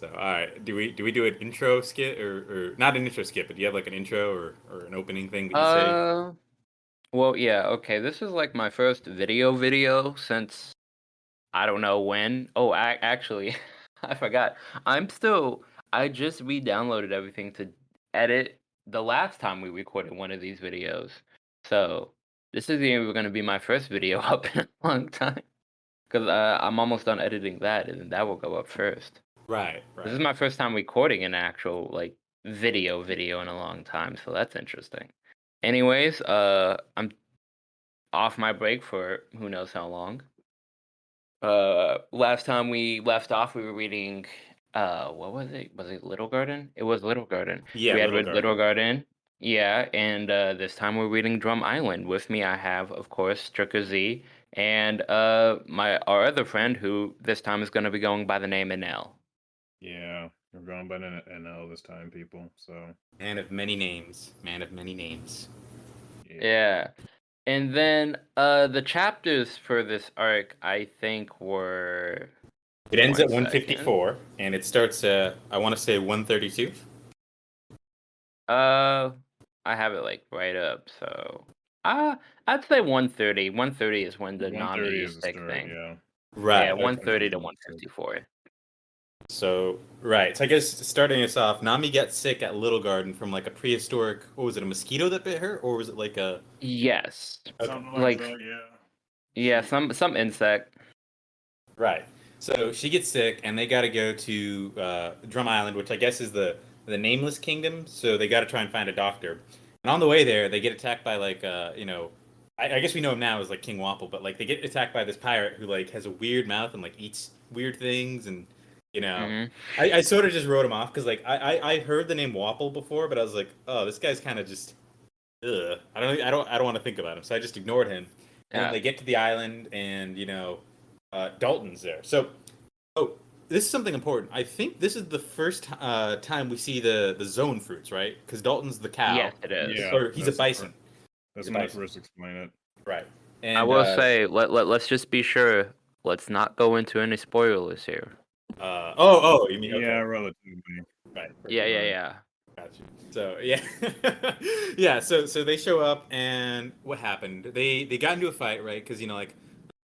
So, all right, do we do we do an intro skit or, or not an intro skit, but do you have like an intro or, or an opening thing that you say? Uh, well, yeah, okay. This is like my first video video since I don't know when. Oh, I actually I forgot. I'm still I just re-downloaded everything to edit the last time we recorded one of these videos. So, this is going to be my first video up in a long time because uh, I'm almost done editing that and that will go up first. Right, This is my first time recording an actual like video video in a long time, so that's interesting. Anyways, uh I'm off my break for who knows how long. Uh last time we left off we were reading uh what was it? Was it Little Garden? It was Little Garden. Yeah, We had Little Little Garden. Yeah, and uh this time we're reading Drum Island. With me I have of course Stricker Z and uh my our other friend who this time is gonna be going by the name Enel. Yeah, we're going by N- NL this time, people. So Man of many names. Man of many names. yeah, Yeah. And then uh the chapters for this arc I think were It ends at 154 and it starts uh I want to say 132. uh I have it like right up, so uh I'd say 130. 130 is when the 130 Nami is the stick start. thing. Yeah, Right. yeah, 130 to 154. So right. So I guess starting us off, Nami gets sick at Little Garden from like a prehistoric what was it, a mosquito that bit her? Or was it like a Yes. Okay. something Like- like, that. Yeah. Yeah, some some insect. Right. So she gets sick, and they got to go to uh, Drum Island, which I guess is the the nameless kingdom. So they got to try and find a doctor. And on the way there, they get attacked by like uh, you know, I, I guess we know him now as like King Wapol, but like they get attacked by this pirate who like has a weird mouth and like eats weird things, and you know, Mhm. I, I sort of just wrote him off because like I, I I heard the name Wapol before, but I was like, oh, this guy's kind of just, ugh. I don't I don't I don't want to think about him, so I just ignored him. And Yeah. then they get to the island, and you know, uh, Dalton's there. So, oh, this is something important. I think this is the first uh, time we see the the Zoan fruits, right? Because Dalton's the cow. Yes, it is. Yeah. Or he's a bison, That's Your when they first explain it. right? And, I will uh, say let, let let's just be sure let's not go into any spoilers here. Uh, oh, oh, you mean okay. Yeah, relatively. right? Yeah, yeah, yeah. Got you. So yeah, yeah. So so they show up, and what happened? They they got into a fight, right? Because you know, like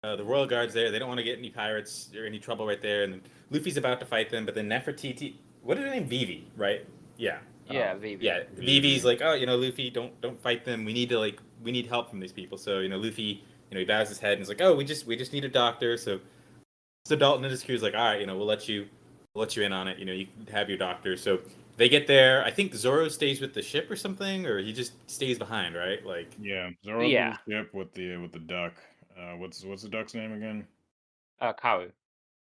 uh, the royal guards there, they don't want to get any pirates or any trouble right there. And Luffy's about to fight them, but then Nefertiti, what is her name? Vivi, right? Yeah. Yeah, Um, Vivi. Yeah, Vivi's like, oh, you know, Luffy, don't don't fight them. We need to like, we need help from these people. So you know, Luffy, you know, he bows his head and he's like, oh, we just we just need a doctor. So so Dalton and his crew's like, all right, you know, we'll let you we'll let you in on it. You know, you can have your doctor. So they get there. I think Zoro stays with the ship or something, or he just stays behind, right? Like, Yeah, Zoro Yeah. yeah. ship with the with the duck. Uh, what's what's the duck's name again? Uh Karoo.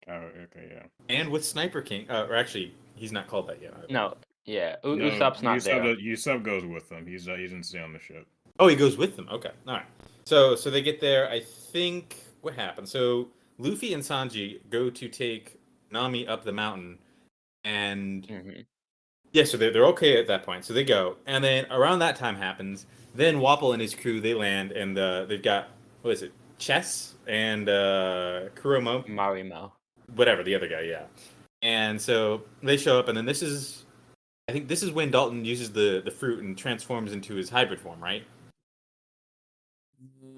Oh, okay, yeah. and with Sniper King, uh, or actually, he's not called that yet. No, yeah. U- No, Usopp's not Usopp, there. does- Usopp goes with them. He's uh, he doesn't stay on the ship. Oh, he goes with them. Okay, all right. So so they get there. I think what happened? So Luffy and Sanji go to take Nami up the mountain, and Mhm. Yeah, so they're, they're okay at that point. So they go, and then around that time happens. Then Wapol and his crew they land, and uh, they've got what is it, Chess and uh, Kuromo, Marimo. whatever the other guy, yeah. And so they show up, and then this is, I think this is when Dalton uses the the fruit and transforms into his hybrid form, right?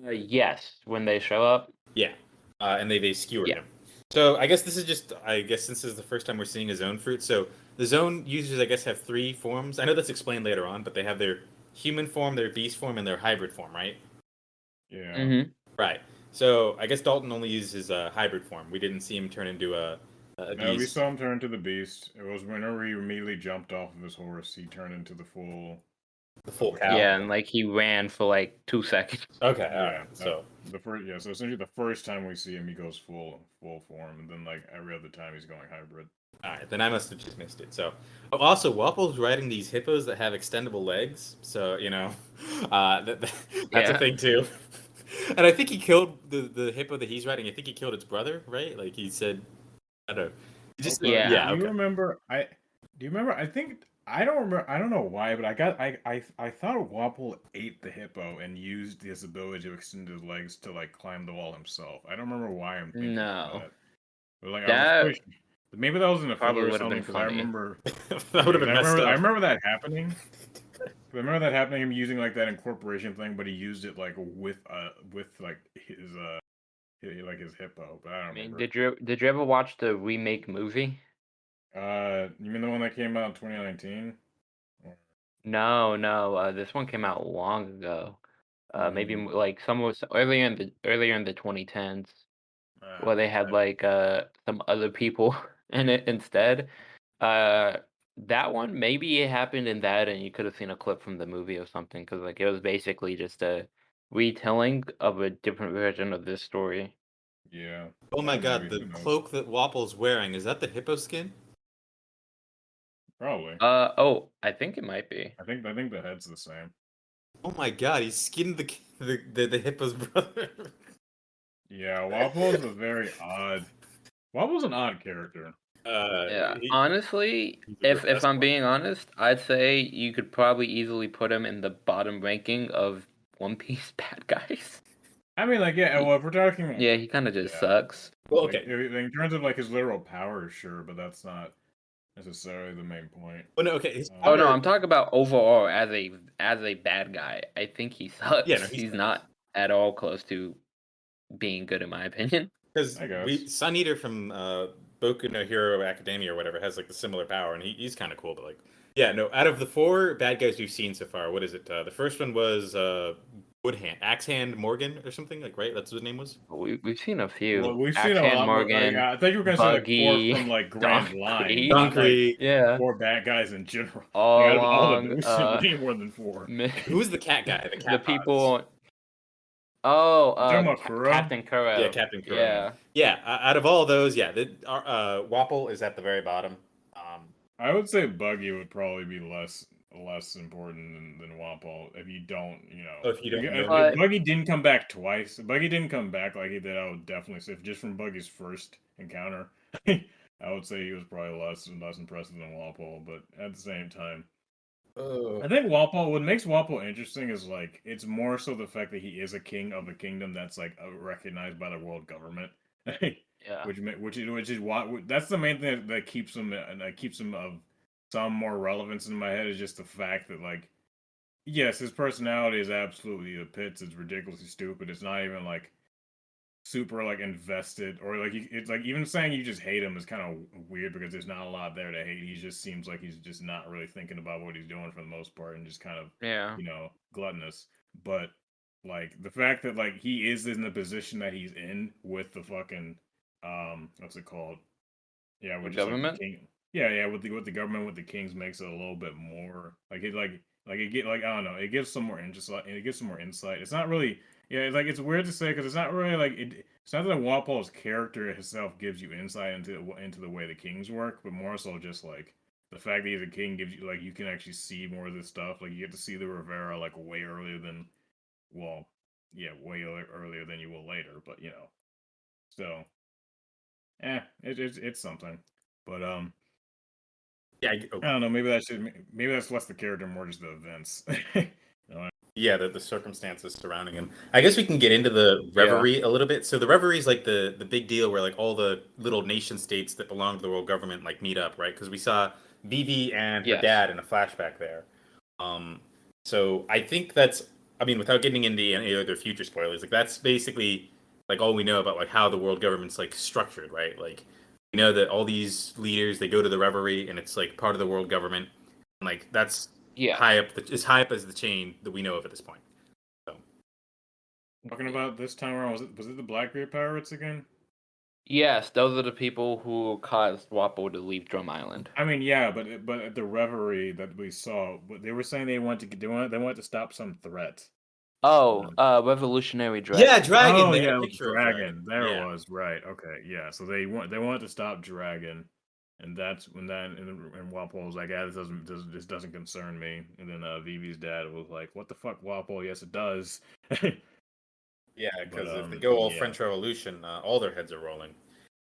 Uh, yes, when they show up. Yeah, uh, and they they skewer Yeah. him. So I guess this is just I guess since this is the first time we're seeing a Zoan fruit. So the Zoan users I guess have three forms. I know that's explained later on, but they have their human form, their beast form, and their hybrid form, right? Yeah. Mm-hmm. Right. So I guess Dalton only uses his uh, hybrid form. We didn't see him turn into a, a No, we saw him turn into the beast. It was whenever he immediately jumped off of his horse, he turned into the full. The full cow. Yeah, and like he ran for like two seconds. Okay. All Yeah, right. that- So The first, yeah. So essentially, the first time we see him, he goes full full form, and then like every other time, he's going hybrid. all right. Then I must have just missed it. So oh, also Wapol's riding these hippos that have extendable legs. So you know, uh, that, that- that's a thing too. and I think he killed the the hippo that he's riding. I think he killed its brother, right? Like he said, I don't. know. Just Okay. yeah. Yeah, Do you remember? I do you remember? I think I don't remember. I don't know why, but I got I I I thought Wapol ate the hippo and used his ability to extend his legs to like climb the wall himself. I don't remember why I'm thinking No. of that. But like I was pretty, Maybe that was in a Probably filler or would've something because I remember. that would have been I messed remember, up. I remember that happening. I remember that happening. Him using like that incorporation thing, but he used it like with uh with like his uh like his hippo. But I don't I mean, remember. did you did you ever watch the remake movie? Uh, you mean the one that came out in 2019? No, no. Uh, this one came out long ago. Uh, maybe Mm. m- like some was earlier in the earlier in the 2010s, Uh, where they had I- like uh some other people in it instead. Uh, that one maybe it happened in that, and you could have seen a clip from the movie or something, because like it was basically just a retelling of a different version of this story. yeah. oh my god, the cloak that Wapol's wearing is that the hippo skin? Probably. Uh oh, I think it might be. I think I think the head's the same. Oh my god, he skinned the the the, the hippo's brother. Yeah, Waffle's a very odd. Waffle's an odd character. Uh, Yeah, he- honestly, if if I'm one. being honest, I'd say you could probably easily put him in the bottom ranking of One Piece bad guys. I mean, like, yeah. Well, if we're talking, Yeah, he kind of just Yeah. sucks. well, okay. in in terms of like his literal power, sure, but that's not necessarily the main point. Well, no, okay. his Oh, Oh no, I'm talking about overall as a as a bad guy. I think he sucks. Yeah, no, he's he's not at all close to being good in my opinion. Because I guess. we Sun Eater from uh, Boku no Hero Academia or whatever has like the similar power, and he, he's kind of cool. But like, yeah, no. Out of the four bad guys we've seen so far, what is it? Uh, the first one was uh, Woodhand, Axehand Morgan or something like, right? That's what his name was. We we've seen a few. Well, we've seen a Axan lot. Morgan. Like, I thought you were gonna say like four from like Grand Donkey. Line, not, like, Donkey. yeah, four bad guys in general. all Like, out of all of them, we've uh, way more than four. mi- Who was the cat guy? The, cat the people. Oh, uh, Kuro? Captain Kuro. Yeah, Captain Kuro. Yeah, Yeah, uh, out of all those, yeah, the, our, uh, Wapol is at the very bottom. Um, I would say Buggy would probably be less less important than, than Wapol if you don't, you know. If you don't If- know. if Buggy didn't come back twice. if Buggy didn't come back like he did. I would definitely say just from Buggy's first encounter, I would say he was probably less less impressive than Wapol. But at the same time, I think Wapol. What makes Wapol interesting is like it's more so the fact that he is a king of a kingdom that's like uh, recognized by the world government, yeah. which ma- which is which is why that's the main thing that, that keeps him uh, that keeps him of some more relevance in my head is just the fact that like yes, his personality is absolutely the pits. It's ridiculously stupid. It's not even like super like invested or like it's like even saying you just hate him is kind of weird because there's not a lot there to hate. He just seems like he's just not really thinking about what he's doing for the most part and just kind of Yeah. you know gluttonous. But like the fact that like he is in the position that he's in with the fucking um what's it called? Yeah, with like, government? king- yeah, yeah, with the with the government with the kings makes it a little bit more like it like like it get like I don't know, it gives some more interest it gives some more insight. It's not really yeah, it's like it's weird to say because it's not really like it. It's not that Wapol's character itself gives you insight into into the way the kings work, but more so just like the fact that he's a king gives you like you can actually see more of this stuff. Like you get to see the Reverie like way earlier than, well, yeah, way earlier than you will later. But you know, so, eh, it, it's it's something. But um, yeah, I- oh, I don't know. Maybe that should maybe that's less the character, more just the events. Yeah, the, the circumstances surrounding him. I guess we can get into the reverie a little bit. So the reverie is like the the big deal where like all the little nation states that belong to the world government like meet up, right? Because we saw Vivi and her dad in a flashback there. Um, so I think that's. I mean, without getting into any other future spoilers, like that's basically like all we know about like how the world government's like structured, right? Like we know that all these leaders they go to the reverie and it's like part of the world government. And, like that's Yeah. high up the, as high up as the chain that we know of at this point. So talking about this time around, was it was it the Blackbeard pirates again? Yes, those are the people who caused Wapol to leave Drum Island. I mean, yeah, but but at the reverie that we saw, they were saying they want to they want they want to stop some threat. Oh, uh, Revolutionary Dragon. Yeah, Dragon. oh they had a yeah, picture dragon. There Yeah. it was. Right. Okay. Yeah. So they want they want to stop dragon, and that's when that and, and Wapol was like, "Yeah, this doesn't this, this doesn't concern me." And then uh, Vivi's dad was like, "What the fuck, Wapol? Yes, it does." Yeah, because But, if they um, go all yeah. French Revolution, uh, all their heads are rolling.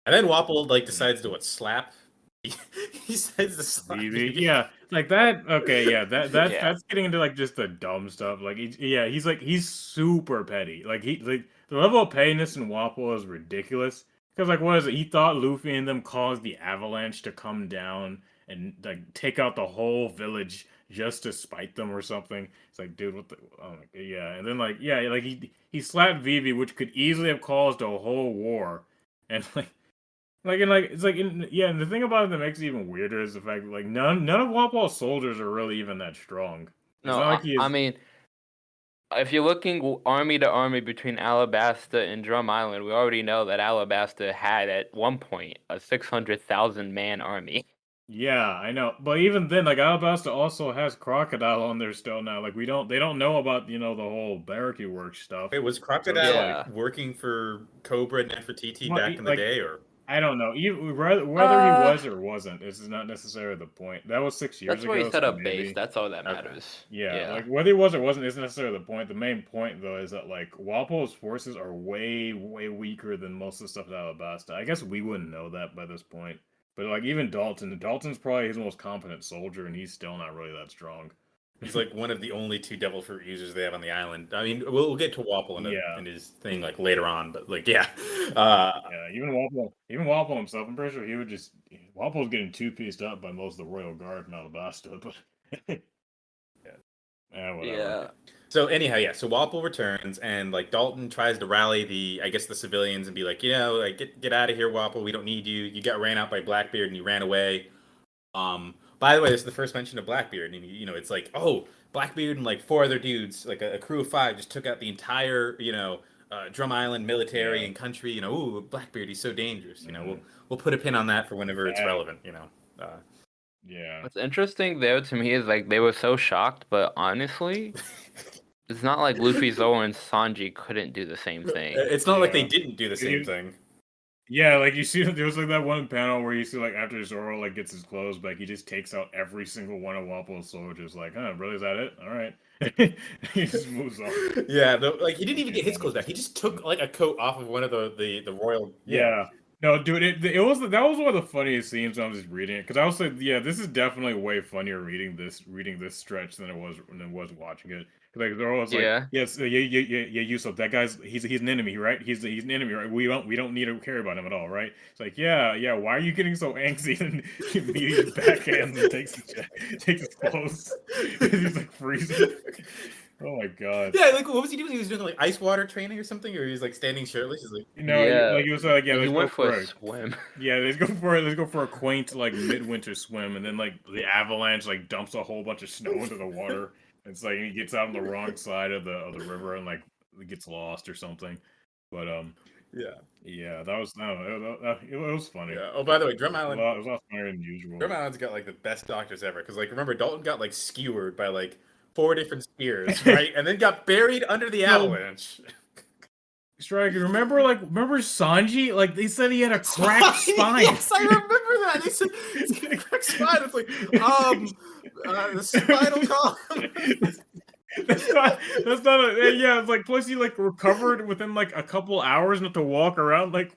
And then Wapol like decides to what slap. he says. Vivi, Vivi. yeah, like that. Okay, yeah, that that's Yeah. that's getting into like just the dumb stuff. Like, he, yeah, he's like he's super petty. Like he like the level of pettiness in Wapol is ridiculous. because like what is it? He thought Luffy and them caused the avalanche to come down and like take out the whole village just to spite them or something. It's like, dude, what the? Oh my god, yeah. And then like, yeah, like he he slapped Vivi, which could easily have caused a whole war, and like. Like and like it's like in, yeah, and the thing about it that makes it even weirder is the fact that like none none of Wapol's soldiers are really even that strong. It's No, not I, like he I mean, if you're looking army to army between Alabasta and Drum Island, we already know that Alabasta had at one point a 600,000 man army. Yeah, I know. But even then, like Alabasta also has Crocodile on there still now. Like we don't they don't know about, you know, the whole Baroque Work stuff. It was Crocodile Yeah. like, working for Cobra and Nefertiti Well, back he- in the like- day, or I don't know. Even whether, whether Uh, he was or wasn't, this is not necessarily the point. That was six years That's ago. That's where he set so up maybe- base. That's all that Okay. matters. Yeah, like whether he was or wasn't isn't necessarily the point. The main point though is that like Wapol's forces are way, way weaker than most of the stuff at Alabasta. I guess we wouldn't know that by this point. But like even Dalton, Dalton's probably his most competent soldier, and he's still not really that strong. He's like one of the only two Devil Fruit users they have on the island. I mean, we'll, we'll get to Wapol in, a- Yeah. his thing like later on, but like yeah, uh, Yeah, even Wapol, even Wapol himself, I'm pretty sure he would just Wapol's getting two pieced up by most of the royal guard in Alabasta, but yeah, yeah, whatever. So anyhow, yeah. So Wapol returns, and like Dalton tries to rally the, I guess, the civilians, and be like, you know, like get get out of here, Wapol. We don't need you. You got ran out by Blackbeard, and you ran away. Um. By the way, this is the first mention of Blackbeard, and you know, it's like, oh, Blackbeard and like four other dudes, like a, a crew of five, just took out the entire, you know, uh, Drum Island military Yeah. and country. You know, ooh, Blackbeard, he's so dangerous. You know, Mhm. we'll we'll put a pin on that for whenever it's relevant. You know. Uh, Yeah. What's interesting there to me is like they were so shocked, but honestly, it's not like Luffy, Zoro, and Sanji couldn't do the same thing. It's not like they didn't do the same thing. Yeah, like you see, there was like that one panel where you see like after Zoro like gets his clothes back, he just takes out every single one of Wapol's soldiers. Like, huh, really? Is that it? All right. he just moves on. Yeah, the, like he didn't even get his clothes back. He just took like a coat off of one of the the, the royal. Yeah. No, dude, it, it was that was one of the funniest scenes when I was just reading it because I was like, yeah, this is definitely way funnier reading this reading this stretch than it was than it was watching it. 'Cause, Like they're always like, Yeah. yes, yeah, yeah, yeah, yeah, Yusuf, that guy's he's he's an enemy, right? He's he's an enemy, right? We don't we don't need to care about him at all, right? It's like, yeah, yeah. Why are you getting so angsty and immediately backhands and takes his, takes his clothes? he's like freezing. Oh my god. Yeah, like what was he doing? He was doing like ice water training or something, or he was like standing shirtless. He's like, You know, Yeah. like he was like, yeah, he let's went go for for a it. swim. Yeah, let's go for let's go for a quaint like midwinter swim, and then like the avalanche like dumps a whole bunch of snow into the water. It's like he gets out on the wrong side of the of the river and like gets lost or something. But um, yeah, yeah, that was no, it, it, it was funny. yeah. Oh, by the way, Drum It was, Island. a lot, it was a lot funnier than usual. Drum Island's got like the best doctors ever. Because like remember, Dalton got like skewered by like four different spears, right? and then got buried under the No. avalanche. Striker, remember like remember Sanji? Like they said he had a cracked spine. yes, I remember that. They said it's got a cracked spine. It's like um, uh, the spinal column. That's not. That's not. A, yeah, it's like plus he like recovered within like a couple hours not to walk around like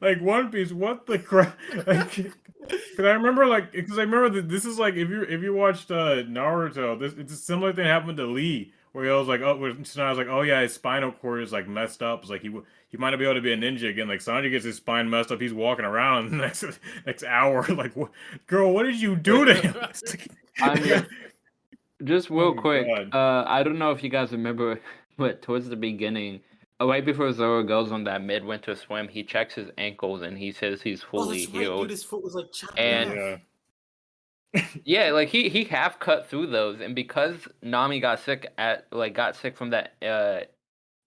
like One Piece. What the crap? Like, Cause I remember like because I remember that this is like if you if you watched uh Naruto, this it's a similar thing happened to Lee where he was like oh where Tsunade was like oh yeah his spinal cord is like messed up. It's like he he might not be able to be a ninja again. Like Sanji gets his spine messed up, he's walking around the next next hour. Like what, girl, what did you do to him? Like- I mean, Just real Oh quick, uh, I don't know if you guys remember, but towards the beginning, uh, right before Zoro goes on that midwinter swim, he checks his ankles and he says he's fully Oh, fully that's right, healed. dude. His foot was like chopped And- yeah. Yeah, like he he half cut through those, and because Nami got sick at like got sick from that uh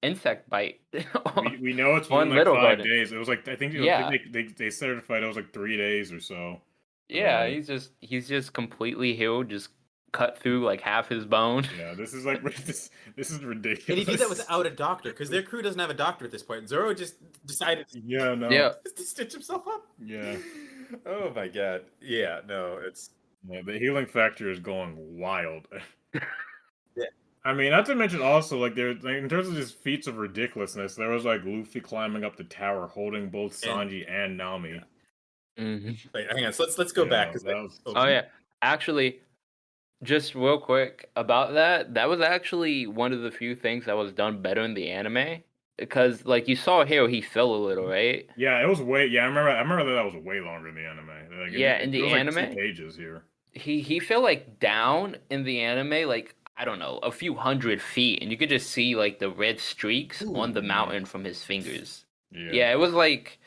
insect bite. we, we know it's One been like little five garden. days. It was like I think, it was- Yeah. they, they they certified it was like three days or so. yeah, Um, he's just he's just completely healed, just cut through like half his bone. Yeah, this is like this this is ridiculous. And he did that without a doctor because their crew doesn't have a doctor at this point. Zoro just decided Yeah, no. Yeah, to stitch himself up. Yeah. Oh my god. Yeah. No. It's Yeah, the healing factor is going wild. Yeah. I mean, not to mention also like there, like, in terms of just feats of ridiculousness, there was like Luffy climbing up the tower holding both Sanji and Nami. Mhm. wait. Hang on. So let's let's go back. Yeah, 'cause, that was- Oh yeah, actually, just real quick about that. That was actually one of the few things that was done better in the anime. because like you saw here, he fell a little, right? Yeah, it was way. Yeah, I remember. I remember that, that was way longer in the anime. Like, Yeah, it, in it the was like two anime? pages here. He he fell like down in the anime, like I don't know, a few hundred feet, and you could just see like the red streaks on the Ooh. mountain from his fingers. Yeah. Yeah, it was like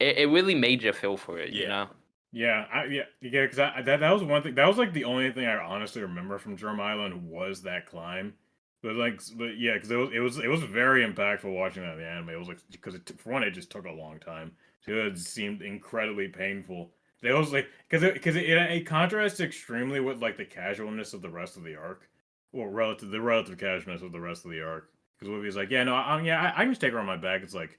it, it really made you feel for it, you Yeah. know? Yeah, I, yeah, yeah. Because that that was one thing. That was like the only thing I honestly remember from Drum Island was that climb. But like, but yeah, because it was it was it was very impactful watching that in the anime. It was like because it, for one, it just took a long time. Two, it seemed incredibly painful. It was like because it because it, it, it contrasts extremely with like the casualness of the rest of the arc, or relative the relative casualness of the rest of the arc. Because Luffy's like, yeah, no, I, yeah, I, I can just take her on my back. It's like,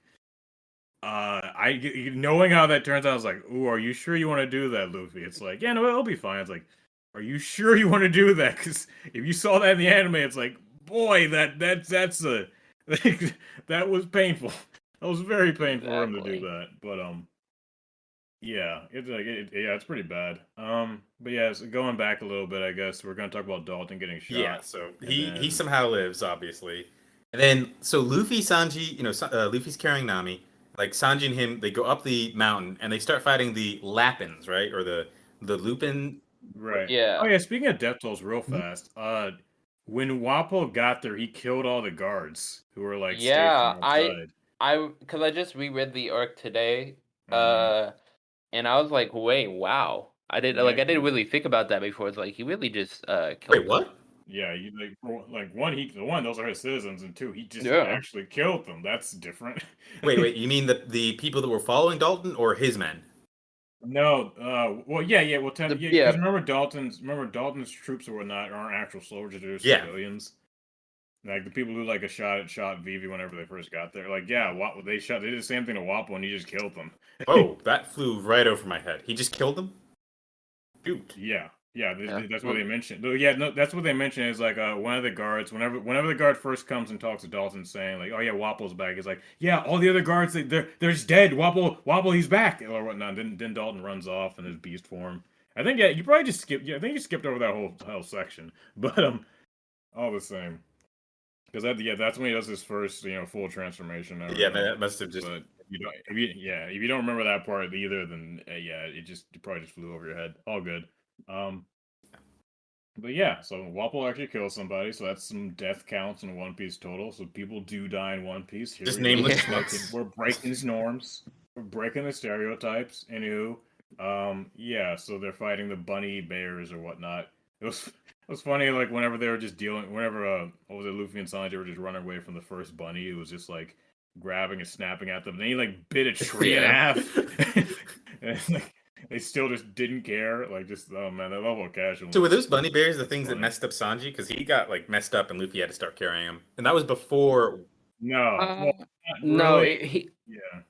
uh, I knowing how that turns out, I was like, "Ooh, are you sure you want to do that, Luffy?" It's like, "Yeah, no, it'll be fine." It's like, "Are you sure you want to do that?" Because if you saw that in the anime, it's like, boy, that that that's a that was painful. That was very painful for him to do that. But um, yeah, it's like it, yeah, it's pretty bad. Um, but yeah, so going back a little bit, I guess we're gonna talk about Dalton getting shot. Yeah, so he then- he somehow lives, obviously. And then so Luffy, Sanji, you know, Sa- uh, Luffy's carrying Nami. Like Sanji and him, they go up the mountain and they start fighting the Lapins, right? Or the the Lupin. Right. Yeah. Oh yeah. Speaking of death tolls, real Mhm. fast. Uh, when Wapol got there, he killed all the guards who were like Yeah, I- I because I just reread the arc today, Mhm. uh, and I was like, wait, wow. I didn't like I didn't really think about that before. It's like he really just uh killed Wait, them. what? yeah, you like for, like one he one those are his citizens, and two he just Yeah. actually killed them. That's different. Wait, wait. You mean the the people that were following Dalton or his men? no. Uh. Well, yeah, yeah. Well, ten, The- yeah. yeah. 'cause remember Dalton's remember Dalton's troops or whatnot aren't actual soldiers; they're just Yeah. civilians. Like the people who like a shot at shot Vivi whenever they first got there. Like yeah, Wap, they shot. They did the same thing to Wapol, and he just killed them. Oh, that flew right over my head. He just killed them. Dude. Yeah, yeah, th- Yeah. that's what they mentioned. Yeah, no, that's what they mentioned is like uh, one of the guards. Whenever, whenever the guard first comes and talks to Dalton, saying like, "Oh yeah, Wapol's back," he's like, "Yeah, all the other guards, they, they're they're just dead. Wapol, Wapol, he's back," or whatnot. Then then Dalton runs off in his beast form. I think yeah, you probably just skipped. Yeah, I think you skipped over that whole whole section, but um, all the same, because that yeah, that's when he does his first you know full transformation. I Yeah, remember. that must have just. But if you don't, if you, yeah, if you don't remember that part either, then uh, yeah, it just it probably just flew over your head. All good. Um, but yeah, so Wapol actually kills somebody, so that's some death counts in One Piece total. So people do die in One Piece. Here Just we nameless We're breaking- We're breaking these norms. We're breaking the stereotypes. Anywho, um, yeah, so they're fighting the bunny bears or whatnot. It was it was funny, like whenever they were just dealing, whenever uh, what was it, Luffy and Sanji were just running away from the first bunny, it was just like grabbing and snapping at them. Then he like bit a tree in half. and, like, they still just didn't care. Like just oh man, that level of casual. So were those bunny bears the things that messed up Sanji? Because he got like messed up and Luffy had to start carrying him, and that was before. No, Uh, well, not No, it, he yeah.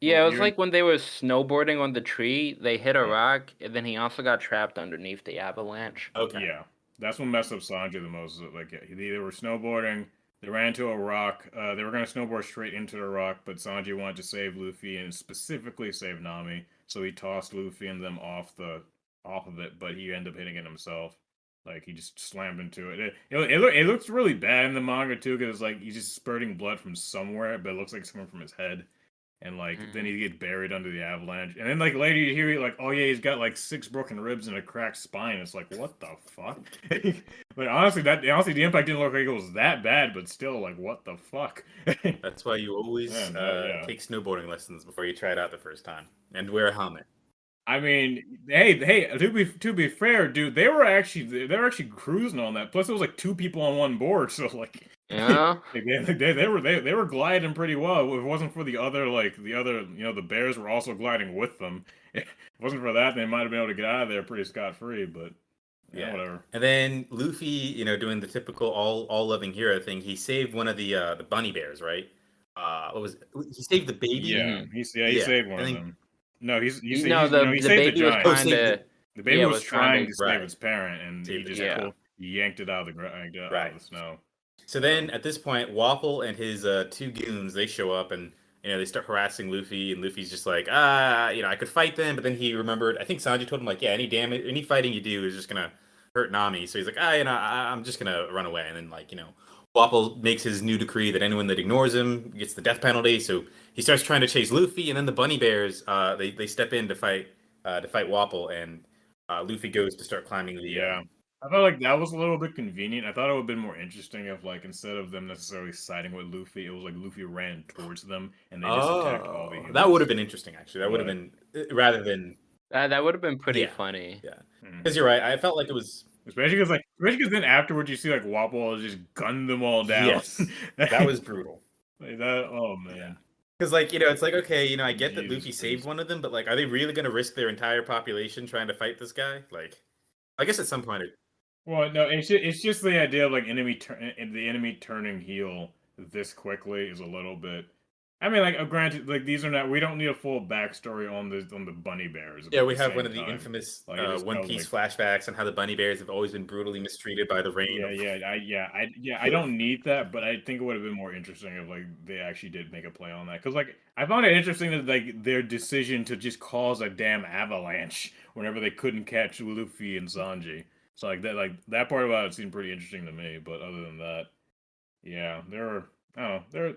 Yeah, it was you're- like when they were snowboarding on the tree, they hit a rock, and then he also got trapped underneath the avalanche. Okay. Yeah, that's what messed up Sanji the most. Like they they were snowboarding, they ran into a rock. Uh, they were gonna snowboard straight into the rock, but Sanji wanted to save Luffy and specifically save Nami, so he tossed Luffy and them off the off of it. But he ended up hitting it himself. Like he just slammed into it. It it, it, it looks really bad in the manga too, because like he's just spurting blood from somewhere, but it looks like it's coming from his head. And like then he gets buried under the avalanche, and then like later you hear like, oh yeah, he's got like six broken ribs and a cracked spine. It's like what the fuck? like honestly, that honestly the impact didn't look like it was that bad, but still like what the fuck? That's why you always Yeah, no, uh, yeah. take snowboarding lessons before you try it out the first time, and wear a helmet. I mean, hey, hey, to be to be fair, dude, they were actually they were actually cruising on that. Plus, it was like two people on one board, so like Yeah. They, they, they were they, they were gliding pretty well. If it wasn't for the other like the other you know the bears were also gliding with them. If it wasn't for that, they might have been able to get out of there pretty scot free. But yeah, Yeah. whatever. And then Luffy, you know, doing the typical all all loving hero thing, he saved one of the uh, the bunny bears, right? Uh, what was it? he saved the baby? Yeah, he's yeah he Yeah, saved one I of think- them. No, he's he's, no, he's, the, no, he the saved baby the was giant. Trying to. the- the baby yeah, was, was trying trying to- to save Right. its parent, and he just giant. pulled, he yanked it out of the ground, out Right. of the snow. So then at this point, Waffle and his uh, two goons they show up and you know they start harassing Luffy, and Luffy's just like, ah, you know, I could fight them, but then he remembered. I think Sanji told him like, yeah, any damage, any fighting you do is just gonna hurt Nami. So he's like, ah, you know, I, I'm just gonna run away, and then like you know, Wapol makes his new decree that anyone that ignores him gets the death penalty. So he starts trying to chase Luffy, and then the Bunny Bears uh, they they step in to fight uh, to fight Wapol, and uh, Luffy goes to start climbing the uh, Yeah. I felt like that was a little bit convenient. I thought it would have been more interesting if, like, instead of them necessarily siding with Luffy, it was like Luffy ran towards them and they just attacked all the Oh, humans. that would have been interesting actually. That would have been uh, rather than That that would have been pretty Yeah. funny. Yeah, because you're right. I felt like it was Especially because, like, especially because then afterwards you see like Wapol just gun them all down. Yes. that was brutal. like that. Oh man. Because like you know, it's like okay, you know, I get that Jesus Luffy saved one of them, but like, are they really going to risk their entire population trying to fight this guy? Like, I guess at some point, it, Well, no, it's just, it's just the idea of like enemy turn eh, the enemy turning heel this quickly is a little bit. I mean, like, uh, granted, like these are not. We don't need a full backstory on the on the bunny bears. yeah, we have one of the time- infamous like, uh, One Piece flashbacks on how the bunny bears have always been brutally mistreated by the rain. Yeah, yeah, I yeah, I yeah, I don't need that, but I think it would have been more interesting if like they actually did make a play on that. Because like I found it interesting that like their decision to just cause a damn avalanche whenever they couldn't catch Luffy and Sanji. So like that like that part about it seemed pretty interesting to me. But other than that, yeah, there are know there.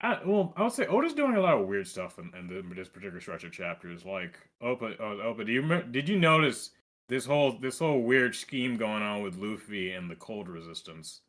I, well, I would say Oda's doing a lot of weird stuff in, in the, this particular stretch of chapters. Like, Opa, oh, Opa, do you remember, did you notice this whole this whole weird scheme going on with Luffy and the cold resistance?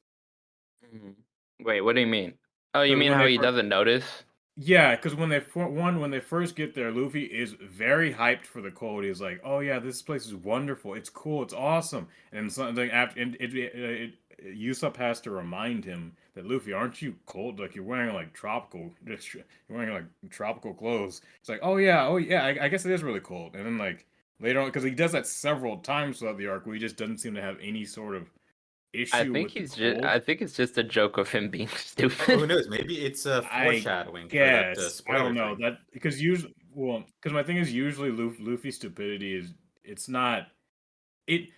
Mhm. Wait, what do you mean? Oh, you mean how he doesn't notice? Yeah, because when they one when they first get there, Luffy is very hyped for the cold. He's like, "Oh yeah, this place is wonderful. It's cool. It's awesome." And something after and it, it, it Usopp has to remind him that Luffy, aren't you cold? Like you're wearing like tropical, just you're wearing like tropical clothes. It's like, "Oh yeah, oh yeah, I, I guess it is really cold." And then like later on, because he does that several times throughout the arc, where he just doesn't seem to have any sort of issue. I think with he's just. I think it's just a joke of him being stupid. who knows? Maybe it's a foreshadowing. for that, uh, I don't know thing. that because usually, well, because my thing is usually Luffy, Luffy's stupidity is it's not it.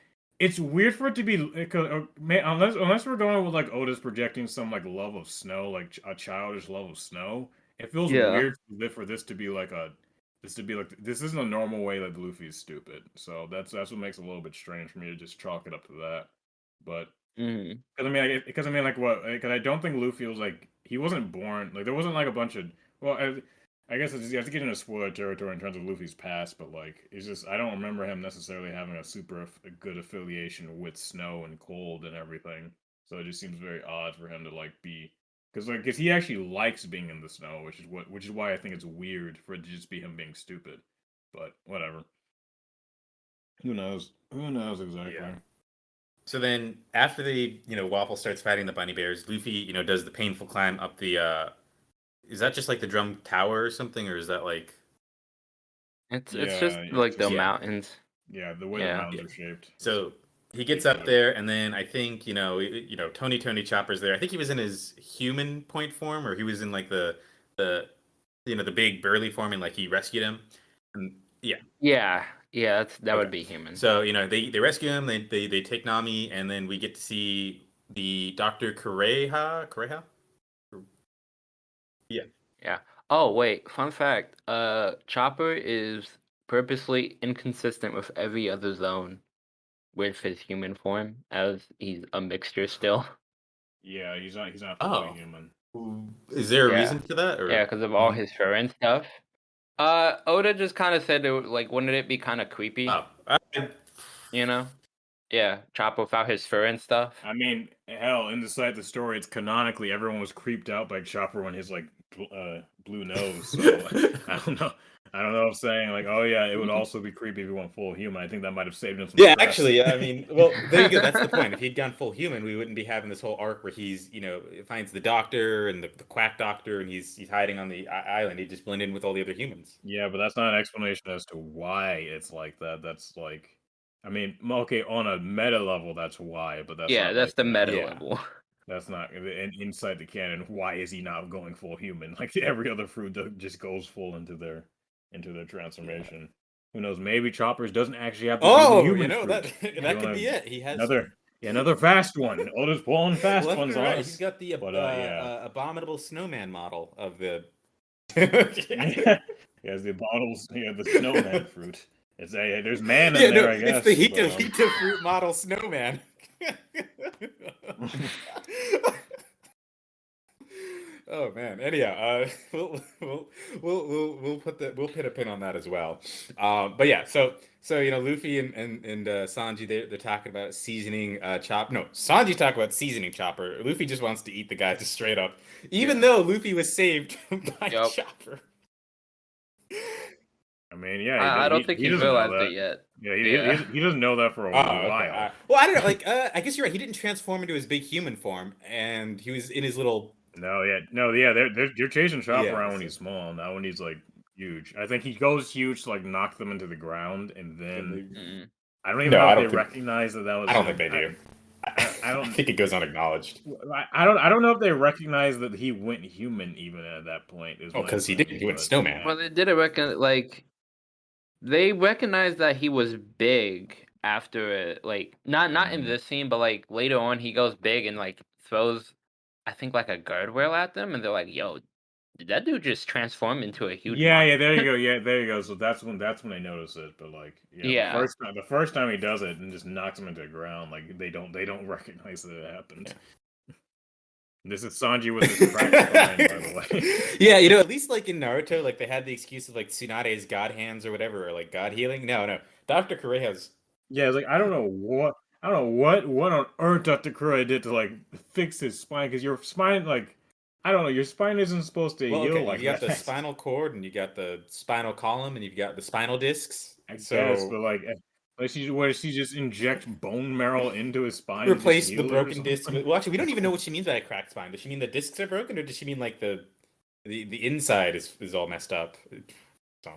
It's weird for it to be eh, because uh, unless unless we're going with like oh, Oda's projecting some like love of snow, like a childish love of snow. It feels Yeah. weird for this to be like a this to be like this isn't a normal way that Luffy is stupid. So that's that's what makes it a little bit strange for me to just chalk it up to that. But mm-hmm. because I mean, because I mean, like what? Eh, because I don't think Luffy was like he wasn't born like there wasn't like a bunch of well, I, I guess it's, you have to get into spoiler territory in terms of Luffy's past, but like it's just I don't remember him necessarily having a super a good affiliation with snow and cold and everything. So it just seems very odd for him to like be because like because he actually likes being in the snow, which is what which is why I think it's weird for it to just be him being stupid. But whatever. Who knows? Who knows exactly? Yeah. So then, after the you know Waffle starts fighting the bunny bears, Luffy you know does the painful climb up the. uh Is that just like the drum tower or something, or is that like? It's it's Yeah, just it's like the yeah. mountains. Yeah, the way Yeah. the mountains are shaped. So he gets up there, and then I think you know you know Tony Tony Chopper's there. I think he was in his human point form, or he was in like the the you know the big burly form, and like he rescued him. And yeah, Yeah, yeah, that's that would be human. So you know they they rescue him. They they they take Nami, and then we get to see the Doctor Kureha. Kureha. Oh wait, fun fact. Uh, Chopper is purposely inconsistent with every other Zoan with his human form, as he's a mixture still. Yeah, he's not. He's not fully Oh. human. Is there a Yeah. reason for that? Or Yeah, because of all his fur and stuff. Uh, Oda just kind of said, it, like, wouldn't it be kind of creepy? Oh, I- You know? Yeah, Chopper without his fur and stuff. I mean, hell, in the side of the story, it's canonically everyone was creeped out by Chopper when his like bl- uh, blue nose. So I don't know. I don't know if saying like, oh yeah, it would also be creepy if he went full human. I think that might have saved him some. yeah, stress. actually, I mean, well, there you go. That's the point. If he'd gone full human, we wouldn't be having this whole arc where he's, you know, finds the doctor and the, the quack doctor, and he's he's hiding on the island. He just blend in with all the other humans. Yeah, but that's not an explanation as to why it's like that. That's like, I mean, okay, on a meta level, that's why. But that's yeah, not, that's like, the meta Yeah. level. That's not and inside the canon. Why is he not going full human? Like every other fruit that just goes full into their into their transformation. Who knows? Maybe Choppers doesn't actually have to Oh, human you know that fruit. that You could be it. He has Another yeah, another fast one. Oda's pulling fast left ones and on He's got the ab- But, uh, uh, yeah. uh, abominable snowman model of the. he has the abominables. Yeah, the snowman fruit. It's a there's man in yeah, there. no, I guess. it's the but, Hito um, fruit model snowman. Oh man. Anyhow, uh, we'll, we'll we'll we'll we'll put the we'll put a pin on that as well. Um, but yeah, so so you know, Luffy and and, and uh, Sanji they they're talking about seasoning uh, chop. No, Sanji talk about seasoning Chopper. Luffy just wants to eat the guy just straight up, even Yeah. though Luffy was saved by Yup. Chopper. I mean, yeah. he I, I don't he- think he he's doesn't know realized that. it yet. Yeah, he, Yeah. He, he doesn't know that for a Oh, while. okay. Uh, well, I don't know. Like, uh, I guess you're right. He didn't transform into his big human form, and he was in his little. No, yeah, no, yeah. They're they're, they're chasing Chopper Yeah, around when he's small. and Now when he's like huge, I think he goes huge to like knock them into the ground, and then Mm-mm. I don't even No, know if they think- recognize that that was. I don't him. think they do. I, I don't. think it goes unacknowledged. I, I don't. I don't know if they recognize that he went human even at that point. Is Oh, what I'm 'cause he saying, did. He went but, snowman. Well, they didn't reckon like they recognized that he was big after it. Like not not in Mhm. this scene, but like later on, he goes big and like throws, I think like a guardrail at them, and they're like, "Yo, did that dude just transform into a huge?" Yeah, mon-" yeah, there you go. Yeah, there you go. So that's when that's when they notice it. But like, yeah, Yeah. The first time, the first time he does it and just knocks him into the ground, like they don't they don't recognize that it happened. This is Sanji with his cracked spine, by the way. yeah, you know, at least like in Naruto, like they had the excuse of like Tsunade's god hands or whatever, or like god healing. No, no, Doctor Kureha's. Yeah, it's like I don't know what I don't know what what on earth Dr. Kuroi did to like fix his spine because your spine like I don't know your spine isn't supposed to Well, heal okay, like you got that. the spinal cord, and you got the spinal column, and you've got the spinal discs. I so guess, but like, like she where she just inject bone marrow into his spine. and replace the heal it or broken disc. well, actually, we don't even know what she means by a cracked spine. Does she mean the discs are broken, or does she mean like the the, the inside is, is all messed up? So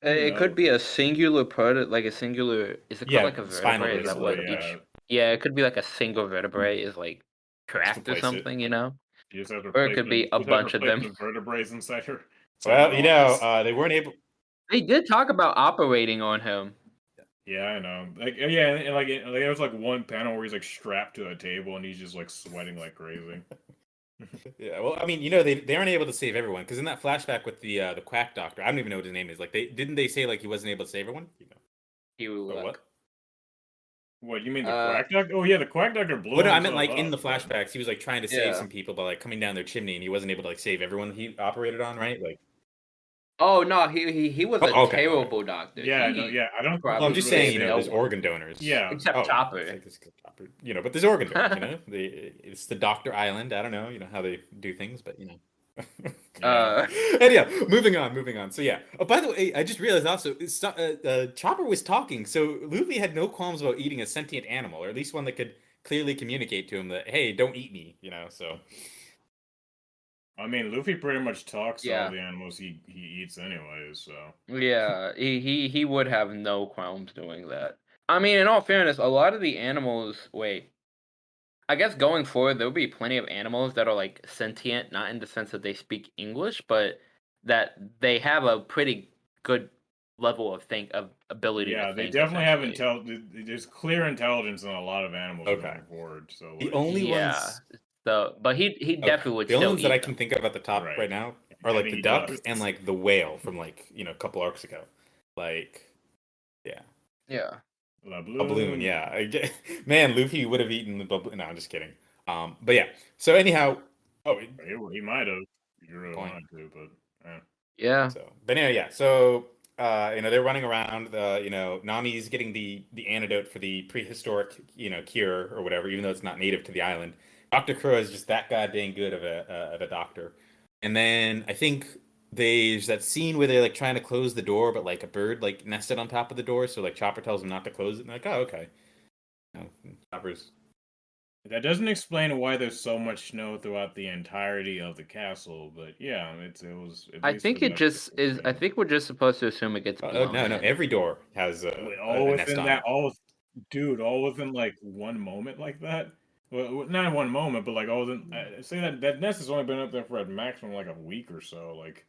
It No. could be a singular part, like a singular. Is it called Yeah, like a vertebrae? Is that what yeah. each? Yeah, it could be like a single vertebrae is like cracked or replace it. something. You know. You just have to Or it could be a just have to bunch of them. The vertebrae inside her. well, you know, uh, they weren't able. They did talk about operating on him. Yeah, I know. Like, uh, yeah, and like, it, like there was like one panel where he's like strapped to a table and he's just like sweating like crazy. Yeah, well, I mean, you know, they, they aren't able to save everyone because in that flashback with the uh, the quack doctor, I don't even know what his name is. Like, they didn't they say like he wasn't able to save everyone? You know, He or like, what? What you mean the Uh, quack doctor? Oh yeah, the quack doctor blew. Well, no, I meant himself like in the flashbacks, he was like trying to save Yeah. some people by like coming down their chimney, and he wasn't able to like save everyone he operated on, right? Like, Oh no, he he, he was Oh, a okay, okay. terrible doctor. Yeah, he, no, yeah. I don't. Probably well, I'm just it saying, you know, no there's one. organ donors. Yeah. Except Oh, Chopper. like Chopper, you know, but there's organ donors, you know. They, it's the Doctor Island. I don't know, you know how they do things, but you know. Uh, Anyhow, moving on, moving on. So yeah. Oh, by the way, I just realized also, uh, uh, Chopper was talking, so Luffy had no qualms about eating a sentient animal, or at least one that could clearly communicate to him that, hey, don't eat me, you know. So I mean, Luffy pretty much talks to Yeah. all the animals he he eats anyways. So yeah, he, he he would have no qualms doing that. I mean, in all fairness, a lot of the animals. Wait, I guess going forward, there'll be plenty of animals that are like sentient, not in the sense that they speak English, but that they have a pretty good level of think of ability. yeah, to they think, definitely have essentially. intel. There's clear intelligence in a lot of animals Okay. going forward. So the like, only yeah. ones, So, but he he okay, definitely would the still only ones that eat I them. can think of at the top Right. right, now are like And the duck does. and like the whale from like you know a couple arcs ago. Like, yeah. Yeah. La A balloon, yeah. Man, Luffy would have eaten the bubble. No, I'm just kidding. Um, but yeah. So anyhow, oh, He, he might have. You really Point. wanted to, but eh. Yeah. so but anyway, yeah. So uh, you know they're running around. The you know Nami's getting the the antidote for the prehistoric you know cure or whatever, even though it's not native to the island. Doctor Crow is just that goddamn good of a uh, of a doctor. And then I think there's that scene where they're like trying to close the door, but like a bird like nested on top of the door. So like Chopper tells him not to close it. And they're like, oh okay. You know, Chopper's that doesn't explain why there's so much snow throughout the entirety of the castle. But yeah, it's it was. I think it just is. I think we're just supposed to assume it gets Oh, blown. oh, no, no. Every door has a, all a within on that, it. all, dude, all within like one moment like that. Well, not in one moment, but like all within. Uh, say that that nest has only been up there for a maximum like a week or so. Like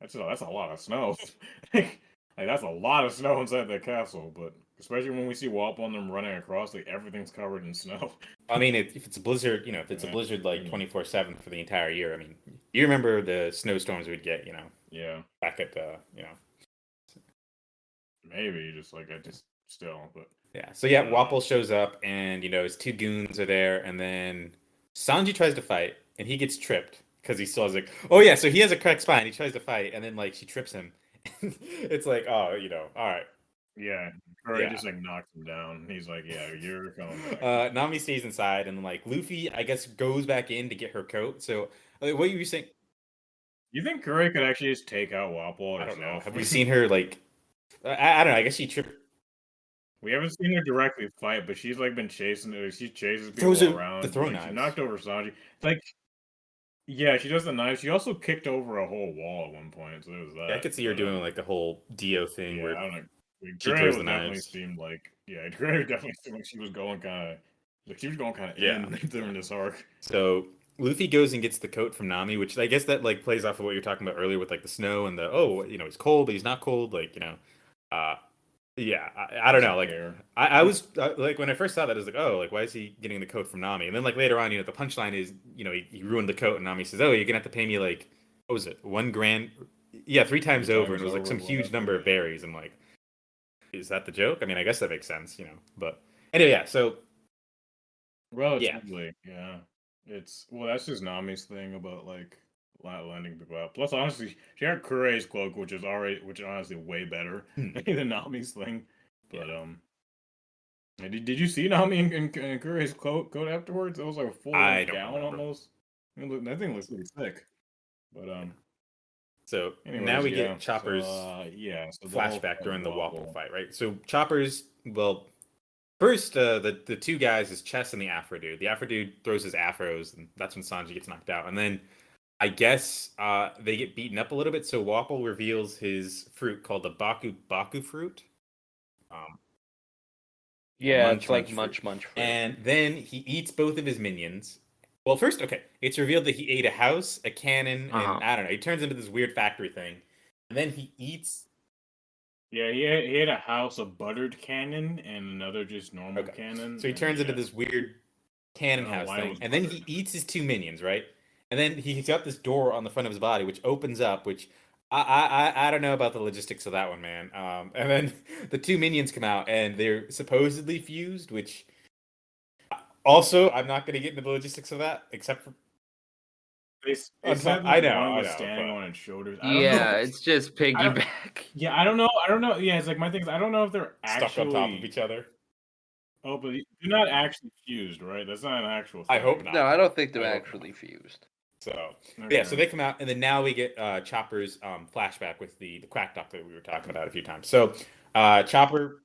that's a, that's a lot of snow. like that's a lot of snow inside that castle. But especially when we see Wapol and them running across, like everything's covered in snow. I mean, if if it's a blizzard, you know, if it's a blizzard like Mm. twenty four seven for the entire year, I mean, you remember the snowstorms we'd get, you know, yeah, back at uh, you know, maybe just like I just still, but yeah. So yeah, Yeah. Wapol shows up, and you know, his two goons are there, and then Sanji tries to fight, and he gets tripped, because he still has like, oh yeah, so he has a cracked spine. He tries to fight, and then like she trips him. it's like, oh, you know, all right. Yeah, Curry Yeah. just like knocks him down. He's like, "Yeah, you're coming back." Uh, Nami stays inside, and like Luffy, I guess, goes back in to get her coat. So, like, what you were saying? you think Curry could actually just take out Wapol? I don't know. Have we seen her like? I, I don't know. I guess she tripped. We haven't seen her directly fight, but she's like been chasing. uh, She chases people Throws around. the throw like, knives. She knocked over Sanji. Like, yeah, she does the knives. She also kicked over a whole wall at one point. So there was that. I could see her doing like the whole Dio thing Yeah, where I don't know. she Gray throws the definitely knives. seemed like yeah, Gray definitely seemed like she was going kind of like she was going kind of Yeah. in during this arc. So Luffy goes and gets the coat from Nami, which I guess that like plays off of what you're talking about earlier with like the snow and the oh you know he's cold but he's not cold like you know, uh yeah I, I don't know like I, I was uh, like when I first saw that I was like oh like why is he getting the coat from Nami? And then like later on you know the punchline is you know he, he ruined the coat and Nami says oh you're gonna have to pay me like what was it one grand? Yeah three times Three over and it was like some huge whatever, number of berries I'm like is that the joke? I mean I guess that makes sense you know but anyway yeah so Relatively, yeah. It's well, that's just Nami's thing about like la- lending people out. Plus, honestly, she had Kureha's cloak, which is already, which is honestly way better Hmm. than Nami's thing. But um, did, did you see Nami and, and, Kureha's coat coat afterwards? It was like a full I gown remember. almost. Look- that thing looks pretty sick. But um, so anyways, now we yeah, get Chopper's So, uh, yeah, so flashback during the Wapol fight, right? So Chopper's well, first uh, the the two guys is Chess and the Afro dude. The Afro dude throws his afros, and that's when Sanji gets knocked out. And then I guess uh, they get beaten up a little bit. So Wapol reveals his fruit called the Baku Baku fruit. Um, Yeah, Munch, it's like munch munch munch. fruit. and then he eats both of his minions. Well, first, okay, it's revealed that he ate a house, a cannon, and Uh-huh. I don't know. He turns into this weird factory thing, and then he eats Yeah, he had, he had a house, a buttered cannon, and another just normal Okay. cannon. So he and turns into this weird cannon I don't know house thing, was and then he eats his two minions, right? And then he's got this door on the front of his body, which opens up. Which I I I- I don't know about the logistics of that one, man. Um, and then the two minions come out, and they're supposedly fused. Which also, I'm not going to get into the logistics of that, except for They, s- they On said top- I that know, I know, standing but- on its shoulders. I don't know yeah, if- it's just I piggyback. yeah, I don't know. I don't know. Yeah, it's like my thing is I don't know if they're stuck actually on top of each other. Oh, but they're not actually fused, right? That's not an actual. I hope not. No, I don't think they're I hope actually fused. So Okay. yeah, so they come out, and then now we get uh, Chopper's um, flashback with the the quack doctor that we were talking about a few times. So uh, Chopper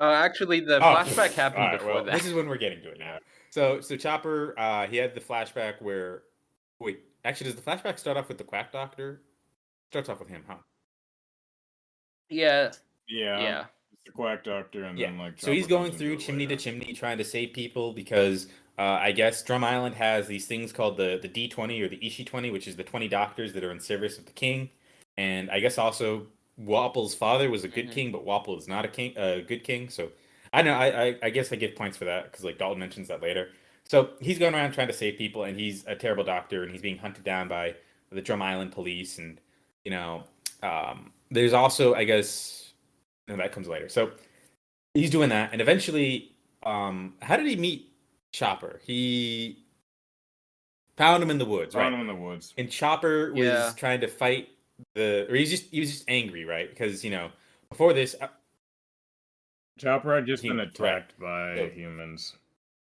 Uh, actually, the Oh, flashback happened all right, before well, that. This is when we're getting to it now. So so Chopper, uh, he had the flashback where wait, actually does the flashback start off with the quack doctor? Starts off with him, huh? yeah, yeah, yeah. It's the quack doctor, and Yeah. then like. so he's going through into it chimney to chimney trying to save people because uh, I guess Drum Island has these things called the the D twenty or the Isshi twenty, which is the twenty doctors that are in service of the king, and I guess also Wapol's father was a good Mhm. king, but Wapol is not a king, a good king. So I know I I, I guess I give points for that because like Dalton mentions that later. So he's going around trying to save people, and he's a terrible doctor, and he's being hunted down by the Drum Island police, and you know, um, there's also I guess no, that comes later. So he's doing that, and eventually, um, how did he meet Chopper? He found him in the woods, Found right? him in the woods. And Chopper was Yeah. trying to fight the, or he's just he was just angry, right? Because you know before this, uh, Chopper had just He- been right. attacked by So- humans.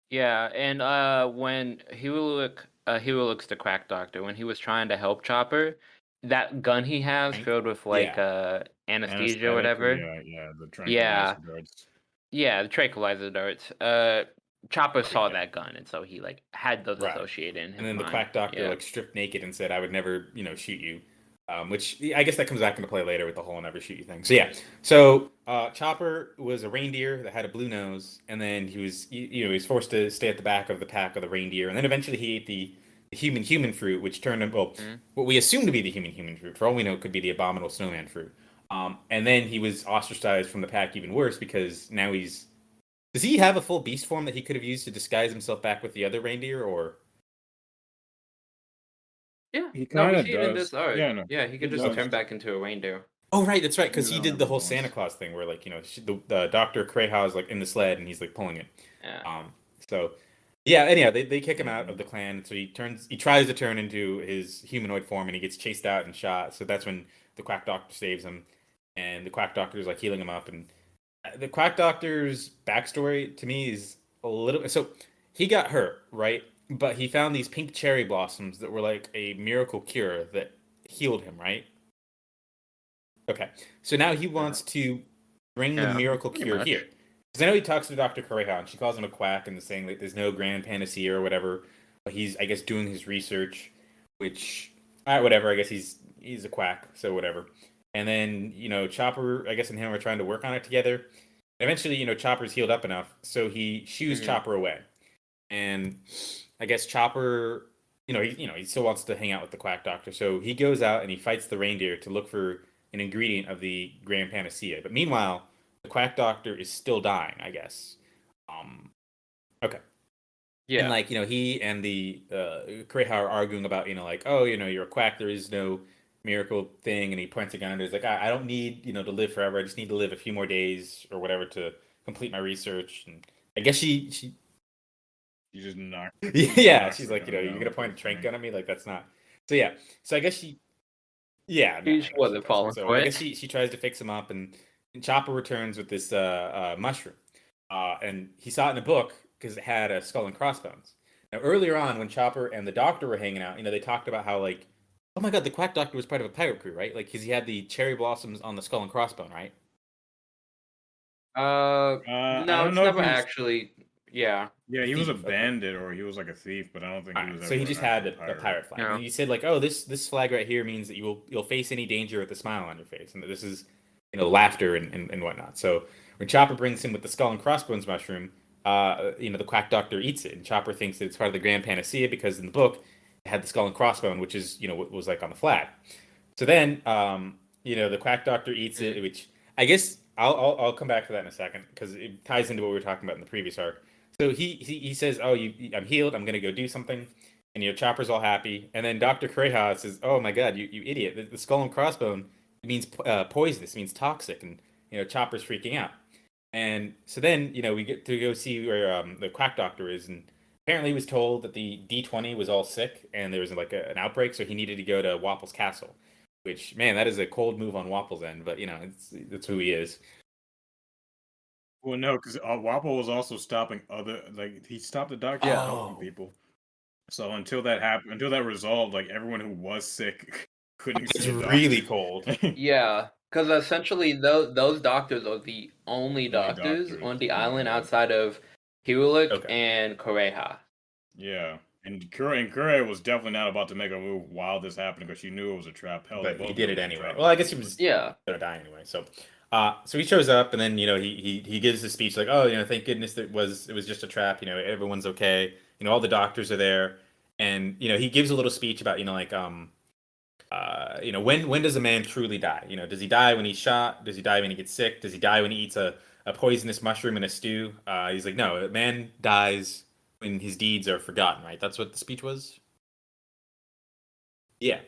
Yeah, and uh, when Hulik, uh, Hulik's the quack doctor, when he was trying to help Chopper, that gun he has filled with like Yeah. uh, anesthesia Anesthetic, or whatever. Yeah, yeah, the Yeah. tranquilizer darts. Yeah, the tranquilizer darts. Uh, Chopper saw that gun, and so he like had those Right. associated in and then the mind. quack doctor Yeah. like stripped naked and said, "I would never, you know, shoot you." Um, which I guess that comes back into play later with the whole "never shoot you" thing. So yeah, so uh, Chopper was a reindeer that had a blue nose, and then he was, you, you know, he was forced to stay at the back of the pack of the reindeer, and then eventually he ate the, the human human fruit, which turned him well, Mhm. what we assume to be the human human fruit. For all we know, it could be the abominable snowman fruit. Um, and then he was ostracized from the pack even worse because now he's. Does he have a full beast form that he could have used to disguise himself back with the other reindeer, or? Yeah, He no, we kinda see it in does. this art. Yeah, no, yeah, he could he just does. turn back into a reindeer. Oh right, that's right, because he did the whole. Santa Claus thing where like you know she, the, the Doctor Kureha is like in the sled and he's like pulling it. Yeah. Um, so Yeah, anyhow, they, they kick him out of the clan, so he turns he tries to turn into his humanoid form and he gets chased out and shot. So that's when the quack doctor saves him, and the quack doctor is like healing him up. And the quack doctor's backstory to me is a little so he got hurt, right? But he found these pink cherry blossoms that were like a miracle cure that healed him, right? Okay. So now he wants to bring Yeah, the miracle cure much. here. Because I know he talks to Dr. Kureha and she calls him a quack and saying that there's no grand panacea or whatever. But he's, I guess, doing his research, which, all right, whatever. I guess he's he's a quack, so whatever. And then you know, Chopper, I guess, and him are trying to work on it together. Eventually, you know, Chopper's healed up enough, so he shoos Mhm. Chopper away. And I guess Chopper, you know, he you know he still wants to hang out with the quack doctor, so he goes out and he fights the reindeer to look for an ingredient of the grand panacea. But meanwhile, the quack doctor is still dying, I guess. Um, okay. Yeah. And like, you know, he and the uh Kureha are arguing about, you know, like, oh, you know, you're a quack, there is no miracle thing, and he points a gun and he's like, I, I don't need, you know, to live forever. I just need to live a few more days or whatever to complete my research. And I guess she she You just knock. yeah, knocks she's like, you know, gun you're gonna point a the trank gun at me, like that's not. So yeah, so I guess she, yeah, She no, just no, wasn't doesn't. falling So for I guess she she tries to fix him up, and, and Chopper returns with this uh, uh mushroom, uh, and he saw it in a book because it had a skull and crossbones. Now earlier on, when Chopper and the Doctor were hanging out, you know, they talked about how like, oh my god, the Quack Doctor was part of a pirate crew, right? Like, because he had the cherry blossoms on the skull and crossbone, right? Uh, Uh, I no, don't it's know if never he was- actually. Yeah. Yeah, he was a thief, okay. bandit or he was like a thief, but I don't think he Alright, was. so he ever just an had the, actual the pirate flag. Yeah. And he said like, "Oh, this this flag right here means that you will you'll face any danger with a smile on your face, and that this is you know laughter and, and, and whatnot." So when Chopper brings him with the skull and crossbones mushroom, uh, you know the quack doctor eats it, and Chopper thinks that it's part of the grand panacea because in the book it had the skull and crossbone, which is you know what was like on the flag. So then, um, you know, the quack doctor eats it, which I guess I'll, I'll I'll come back to that in a second because it ties into what we were talking about in the previous arc. So he he, he says, "Oh, you, I'm healed. I'm gonna go do something." And you know, Chopper's all happy, and then Doctor Kureha says, "Oh my God, you, you idiot! The, the skull and crossbone means uh, poisonous, means toxic," and you know, Chopper's freaking out. And so then you know we get to go see where um, the quack doctor is, and apparently he was told that the D20 was all sick and there was like a, an outbreak, so he needed to go to Wapol's castle. Which man, that is a cold move on Wapol's end, but you know, it's that's who he is. Well, no, because uh, Wapol was also stopping other like he stopped the doctor Yeah. from helping Oh. people. So until that happened, until that resolved, like everyone who was sick couldn't It's see really doctor. cold. Yeah, because essentially those those doctors are the only Only doctors, doctors, on the yeah. island outside of Hiriluk Okay. and Kureha. yeah, and Kure and Kure was definitely not about to make a move while this happened because she knew it was a trap. Hell, but he did it anyway. trap. Well, I guess he was Yeah, gonna die anyway. So, uh, so he shows up, and then you know he he he gives his speech like, oh, you know, thank goodness that was it was just a trap. You know, everyone's okay. You know, all the doctors are there, and you know he gives a little speech about you know like um, uh, you know when when does a man truly die? You know, does he die when he's shot? Does he die when he gets sick? Does he die when he eats a a poisonous mushroom in a stew? Uh, he's like, no, a man dies when his deeds are forgotten. Right? That's what the speech was. Yeah.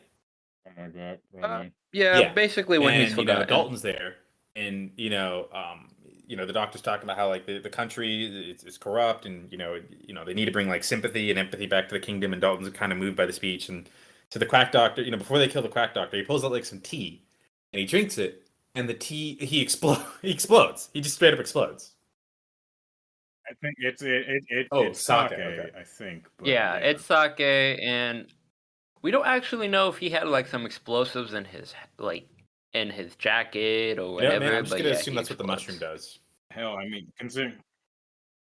Like that. Uh, yeah, Yeah, basically when he's and you know. Dalton's there, and you know, um, you know, the doctor's talking about how like the, the country is, is corrupt, and you know, you know, they need to bring like sympathy and empathy back to the kingdom, and Dalton's kind of moved by the speech, and so the quack doctor, you know, before they kill the quack doctor, he pulls out like some tea, and he drinks it, and the T he explodes, he explodes, he just straight up explodes. I think it's it, it, it Oh, it's sake, sake, okay. I think. But yeah, it's sake, and we don't actually know if he had like some explosives in his like in his jacket or Yeah, whatever. man, I'm just but gonna yeah, assume he that's what the mushroom does. hell. I mean, considering.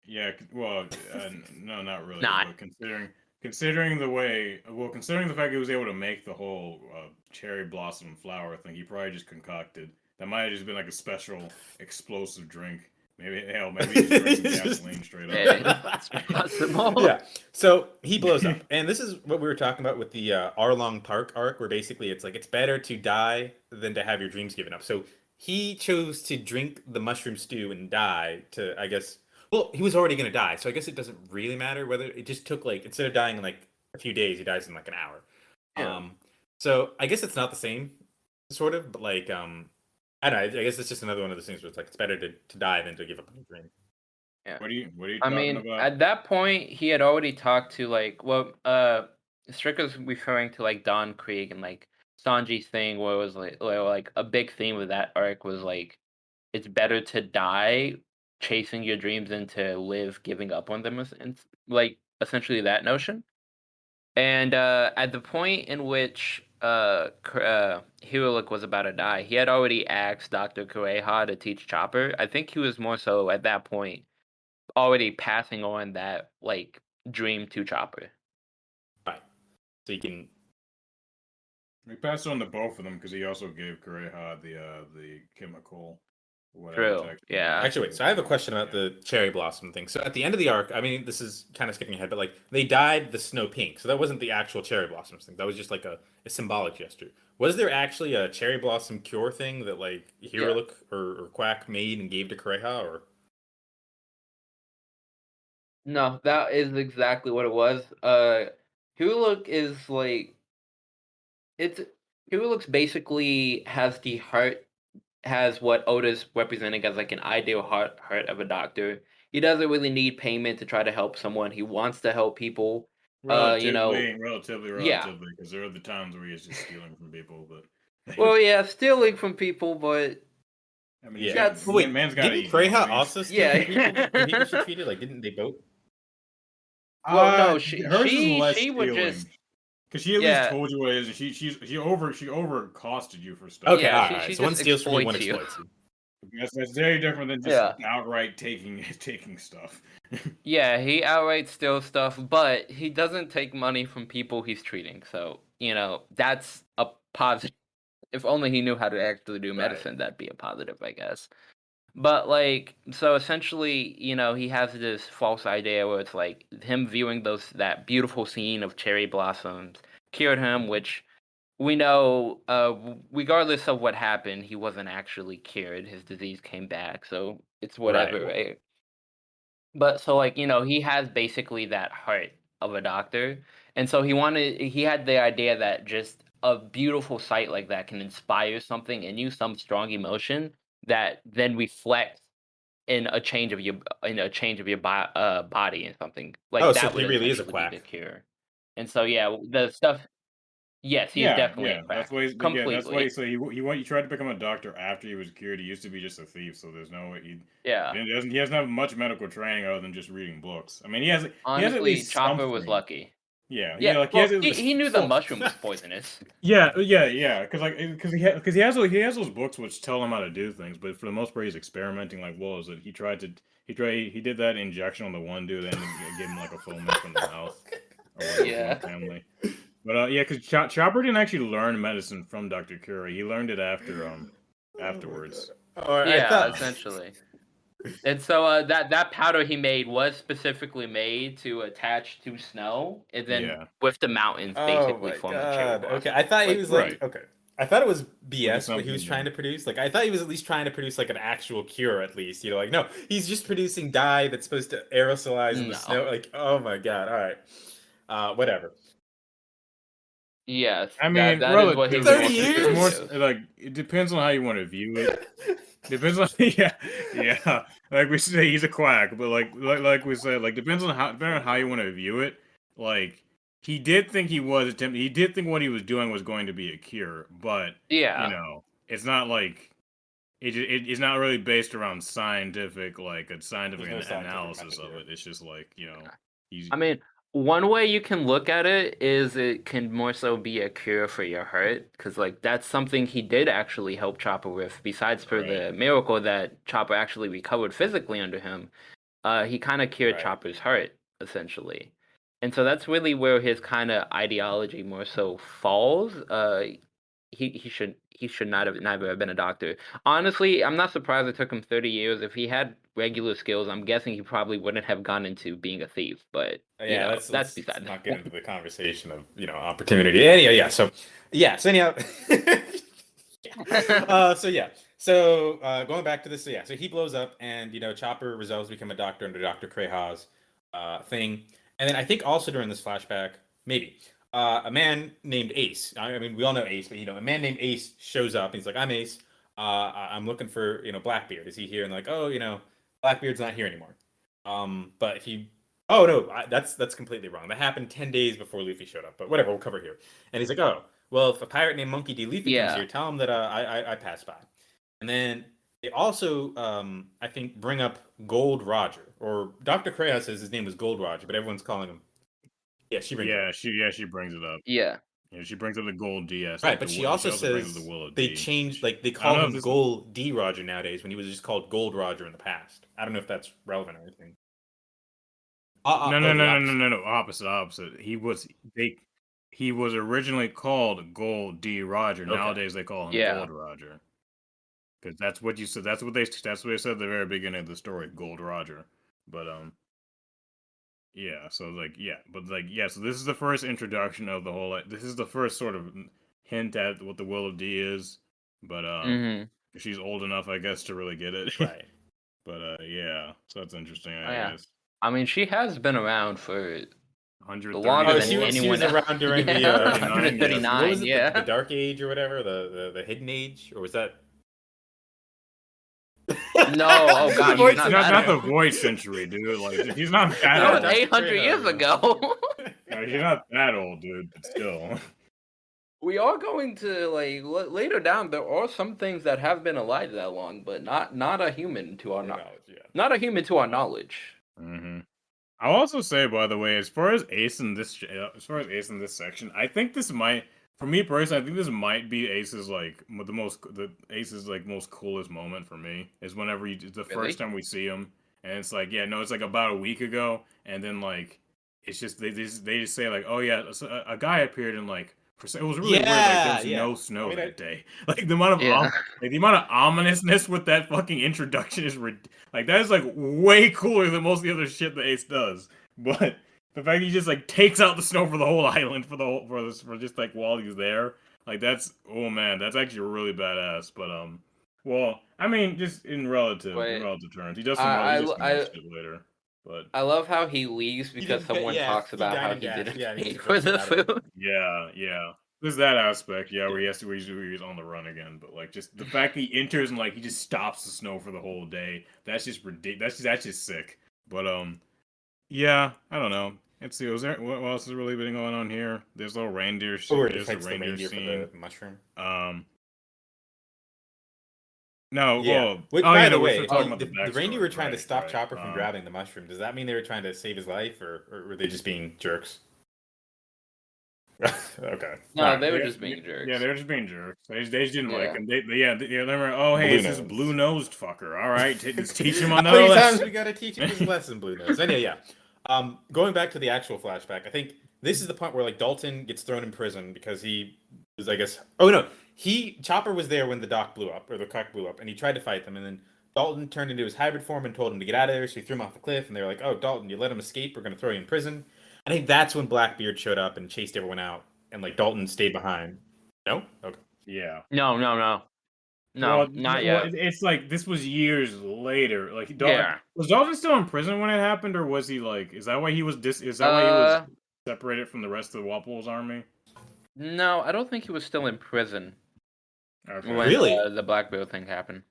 Yeah, well, uh, no, not really. Nah. But considering considering the way, well, considering the fact he was able to make the whole uh, cherry blossom flower thing, he probably just concocted. That might have just been like a special explosive drink. Maybe hell, maybe he's drinking gasoline straight up. Yeah, possible. yeah. So he blows up, and this is what we were talking about with the uh, Arlong Park arc, where basically it's like it's better to die than to have your dreams given up. So he chose to drink the mushroom stew and die to, I guess. Well, he was already gonna die, so I guess it doesn't really matter whether it just took like instead of dying in like a few days, he dies in like an hour. Yeah. Um. So I guess it's not the same, sort of, but like um. I don't know. I guess it's just another one of those things where it's like it's better to, to die than to give up on your dream. Yeah. What are you What are you I talking mean, about? at that point, he had already talked to like, well, uh, Strick was referring to like Don Krieg and like Sanji's thing, where it was like, like a big theme of that arc was like, it's better to die chasing your dreams than to live giving up on them, es- and like essentially that notion. And uh, at the point in which uh, K- uh, Hiriluk was about to die, he had already asked Dr. Kureha to teach Chopper. I think he was more so at that point already passing on that like dream to Chopper. Right. So you can. We passed on to both of them because he also gave Kureha the uh the chemical. True, yeah. Actually, wait. So I have a question about the cherry blossom thing. So at the end of the arc, I mean, this is kind of skipping ahead, but like they dyed the snow pink, so that wasn't the actual cherry blossoms thing. That was just like a, a symbolic gesture. Was there actually a cherry blossom cure thing that like Hiriluk or, or Quack made and gave to Kureha, or No, that is exactly what it was. Uh Huluk is like it's Huluk's basically has the heart has what Otis representing as like an ideal heart heart of a doctor. He doesn't really need payment to try to help someone. He wants to help people. Uh, you know- relatively, relatively, because there are the times where he's just stealing from people. But Well, yeah, stealing from people, but I mean, yeah. got- wait, man's got didn't Kureha also steal Yeah. people when he was treated? Like, didn't they both? Well, no, she- she- less she would just- Because she at Yeah. least told you what it is. and She she's she over she over costed you for stuff. Okay, Yeah, all she- right. she so one steals from you, one exploits you. exploits you. That's, that's very different than just Yeah. outright taking taking stuff. Yeah, he outright steals stuff, but he doesn't take money from people he's treating. So, you know, that's a positive. If only he knew how to actually do Right. medicine, that'd be a positive, I guess. But, like, so essentially, you know, he has this false idea where it's like him viewing those that beautiful scene of cherry blossoms cured him, which we know, uh, regardless of what happened, he wasn't actually cured. His disease came back, so it's whatever, Right. right? But so like, you know, he has basically that heart of a doctor. And so he wanted he had the idea that just a beautiful sight like that can inspire something in you, some strong emotion that then reflects in a change of your in a change of your bo- uh, body and something like Oh, that. so he really is a quack. cure. And so yeah, the stuff. Yes, he's yeah, definitely yeah. a quack. That's why. He's, yeah, completely. that's why. So he he went. He tried to become a doctor after he was cured. He used to be just a thief, so there's no way he. yeah. He doesn't. He doesn't have much medical training other than just reading books. I mean, he has. he has Honestly, Chopper was lucky. Yeah, Yeah, like well, he, he, he knew the mushroom was poisonous. Yeah, yeah, yeah. Because like, because he because he has those- he has those books which tell him how to do things, but for the most part, he's experimenting like wolves. That he tried to he tried he did that injection on the one dude and then gave him like a foment from the mouth. Or whatever Yeah. family. But uh, yeah, because Ch- Chopper didn't actually learn medicine from Doctor Curie. He learned it after um afterwards. Oh, I yeah, thought- essentially. And so uh, that that powder he made was specifically made to attach to snow, and then Yeah. with the mountains Oh basically my form a cherry god. blossom. Okay, I thought he was like right. okay. I thought it was BS what he was trying to produce. Like I thought he was at least trying to produce like an actual cure at least. You know, like no, he's just producing dye that's supposed to aerosolize in the snow. Like, oh my god. All right. Uh whatever. Yes, I mean, that, that is what he was 30 it's supposed more to s- do. like it depends on how you want to view it. Depends on yeah, yeah. Like we say, he's a quack, but like like like we said, like depends on how depending on how you want to view it. Like he did think he was attempting. He did think what he was doing was going to be a cure, but Yeah, you know, it's not like it, it. It's not really based around scientific like a scientific no scientific analysis of it. it. It's just like you know, he's. I mean, one way you can look at it is it can more so be a cure for your hurt, because like that's something he did actually help Chopper with. Besides for the miracle that Chopper actually recovered physically under him, uh, he kind of cured Right. Chopper's hurt essentially, and so that's really where his kind of ideology more so falls. Uh, he he should he should not have never have been a doctor. Honestly, I'm not surprised it took him 30 years. If he had regular skills, I'm guessing he probably wouldn't have gone into being a thief. But you Yeah, know, let's, that's let's not get into the conversation of you know opportunity. Anyway, yeah. So yeah. So anyhow. uh, so yeah. So uh, going back to this, so yeah. So he blows up, and you know Chopper resolves to become a doctor under Doctor Kureha's uh, thing, and then I think also during this flashback, maybe uh, a man named Ace. I I mean, we all know Ace, but you know, a man named Ace shows up. And he's like, "I'm Ace. Uh, I'm looking for you know Blackbeard. Is he here?" And like, "Oh, you know, Blackbeard's not here anymore." Um, but he, oh no, I, that's that's completely wrong. That happened ten days before Luffy showed up. But whatever, we'll cover here. And he's like, oh, well, if a pirate named Monkey D. Luffy Yeah. comes here, tell him that uh, I, I I passed by. And then they also, um, I think, bring up Gold Roger, or Doctor Kureha says his name was Gold Roger, but everyone's calling him. Yeah, she brings it up. Yeah, she yeah she brings it up. Yeah. Yeah, she brings up the gold DS. Right, like but the she Will- also brings says up the Willow they D. changed, like they call him Gold D Roger nowadays when he was just called Gold Roger in the past. I don't know if that's relevant or anything. Uh, uh, No, oh, no, no, no, no, no, no. Opposite, opposite. He was they. He was originally called Gold D. Roger. Okay. Nowadays they call him Yeah. Gold Roger. Because that's what you said. That's what they. That's what they said at the very beginning of the story. Gold Roger. But um. Yeah. So like yeah, but like yeah. So this is the first introduction of the whole. Like, this is the first sort of hint at what the Will of D is. But um, hmm she's old enough, I guess, to really get it. Right. but uh, yeah. So that's interesting. I Oh, yeah. guess. I mean, she has been around for 130 longer Oh, than she, was, she was else. around during Yeah, the uh, 139, what was it, the- yeah. the, Dark Age or whatever, the, the the Hidden Age, or was that? No, oh God, Voice he's not not, not the Void Century, dude. Like he's not that That old. was 800 years up. ago. No, he's not that old, dude. But still, we are going to like l- later down. There are some things that have been alive that long, but not not a human to our Or knowledge. knowledge, yeah. Not a human to our knowledge. hmm I'll also say, by the way, as far as Ace in this, uh, as far as Ace in this section, I think this might, for me personally, I think this might be Ace's like m- the most, the Ace's like most coolest moment for me is whenever you the Really? first time we see him, and it's like, yeah, no, it's like about a week ago, and then like it's just they they just, they just say like, oh yeah, so a, a guy appeared and like. It was really weird. Like there Yeah, was yeah. no snow I mean, I- that day. Like the amount of Yeah. om- like the amount of ominousness with that fucking introduction is rid- like that is like way cooler than most of the other shit that Ace does. But the fact he just like takes out the snow for the whole island for the whole for this for just like while he's there, like that's oh man, that's actually really badass. But um, well, I mean, just in relative Wait. in relative terms, he does some, I- he does I- I- later. But I love how he leaves because didn't someone yeah, talks about died how he gas. didn't Yeah, he pay for the it. food. yeah, yeah. There's that aspect, yeah, where he has to where he's, where he's on the run again. But like, just the fact that he enters and like he just stops the snow for the whole day. That's just ridiculous. That's just, that's just sick. But um, yeah, I don't know. Let's see. Was there what what else has really been going on here? There's a little reindeer. Oh, where he there's a fights the reindeer reindeer scene. for the mushroom. Um. No, Yeah. well, Which, oh, by yeah, the way, oh, about the, the backstory, reindeer were trying to stop right. Chopper from Um, grabbing the mushroom. Does that mean they were trying to save his life, or, or were they just being jerks? okay. No, Alright, they were yeah, just being jerks. Yeah, they were just being jerks. They, just- they just didn't like him. They, they, yeah, they, yeah, they were, oh, hey, it's this Blue-nosed. blue fucker. All right, t- just teach him How another many times lesson. we gotta teach him his lesson, Blue Nose? Anyway, yeah. Um, going back to the actual flashback, I think this is the point where like Dalton gets thrown in prison because he was, I guess. Oh no, he Chopper was there when the dock blew up or the cock blew up, and he tried to fight them, and then Dalton turned into his hybrid form and told him to get out of there. So he threw him off the cliff, and they were like, "Oh, Dalton, you let him escape. We're gonna throw you in prison." I think that's when Blackbeard showed up and chased everyone out, and like Dalton stayed behind. No, okay. Yeah. No, no, no, no, Well, not yet. it- It's like this was years later. Like, Dalton, Yeah. was Dalton still in prison when it happened, or was he like? Is that why he was dis? Is that why he was Uh, separated from the rest of the Wapol's army? no, I don't think he was still in prison Okay. when Really? uh, the Blackbeard thing happened.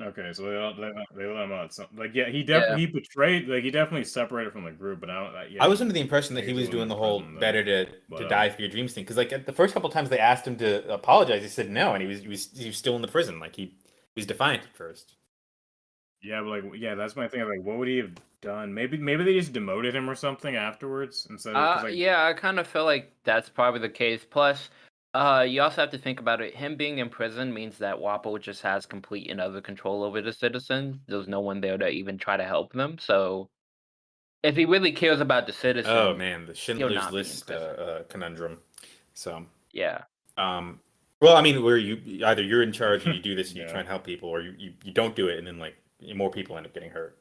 Okay, so they let, they, let- they let him out. So, like, yeah, he definitely he betrayed. Like, he definitely separated from the group. But I don't. uh, Yeah, I was under the impression that He he was was the one doing the whole prison, though. better to, But, to uh, die for your dreams thing. Because like at the first couple times they asked him to apologize, he said no, and he was he was he was still in the prison. Like he, he was defiant at first. Yeah, but like, yeah, that's my thing. Like, what would he have done? Maybe, maybe they just demoted him or something afterwards instead of. 'cause, Uh, like, yeah, I kind of feel like that's probably the case. Plus, uh, you also have to think about it. Him being in prison means that Wapol just has complete and utter control over the citizens. There's no one there to even try to help them. So, if he really cares about the citizens, Oh man, the Schindler's not List uh, uh, conundrum. So, yeah, um, well, I mean, where you either you're in charge and you do this and you try and help people, or you, you, you don't do it and then like more people end up getting hurt.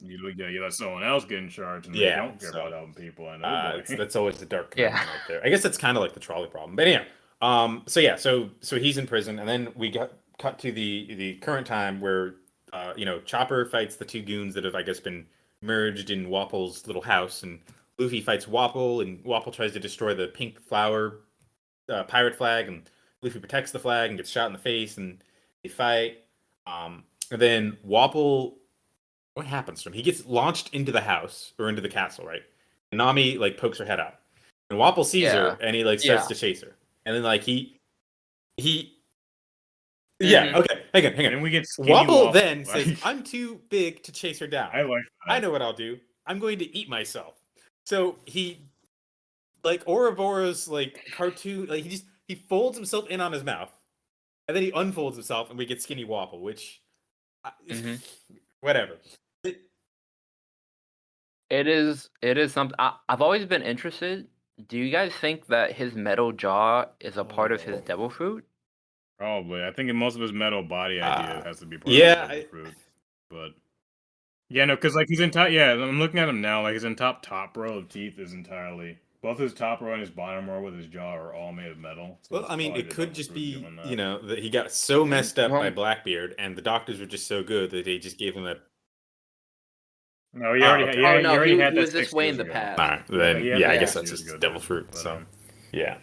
You, look yeah, you let someone else get in charge, and Yeah, they don't care so, about helping people. I know. Uh, that's always the dark Yeah. right there. I guess that's kind of like the trolley problem. But anyhow, um, so yeah, so so he's in prison, and then we got cut to the the current time where uh, you know Chopper fights the two goons that have I guess been merged in Wapol's little house, and Luffy fights Wapol, and Wapol tries to destroy the pink flower uh, pirate flag, and Luffy protects the flag and gets shot in the face, and they fight. Um, and then Wapol what happens to him? He gets launched into the house or into the castle, right? And Nami like pokes her head out, and Wapol sees her and he like starts Yeah. to chase her, and then like he he. Yeah. Mhm. Okay. Hang on. Hang on. And we get skinny Wapol then like- says, "I'm too big to chase her down. I like that. I know what I'll do. I'm going to eat myself." So he, like Ouroboros, like cartoon, like he just he folds himself in on his mouth, and then he unfolds himself, and we get Skinny Wapol, which, I- Mhm. whatever. It- It is. It is something. I, I've always been interested. Do you guys think that his metal jaw is a part of his Oh. devil fruit? Probably. I think most of his metal body idea Uh, has to be part yeah, of the I- devil fruit. But yeah, no, because like he's in top. Yeah, I'm looking at him now. Like his in top top row of teeth is entirely both his top row and his bottom row with his jaw are all made of metal. so well, it's I mean, probably it the could devil just fruit be, doing that. you know, that he got so messed up by Well- Blackbeard, and the doctors were just so good that they just gave him a. No, he Oh, already, okay. had, yeah, Oh, he no, already he- had he was this way in the ago. past. All right, then he had yeah, I guess that's just ago, devil fruit. But, So um, yeah.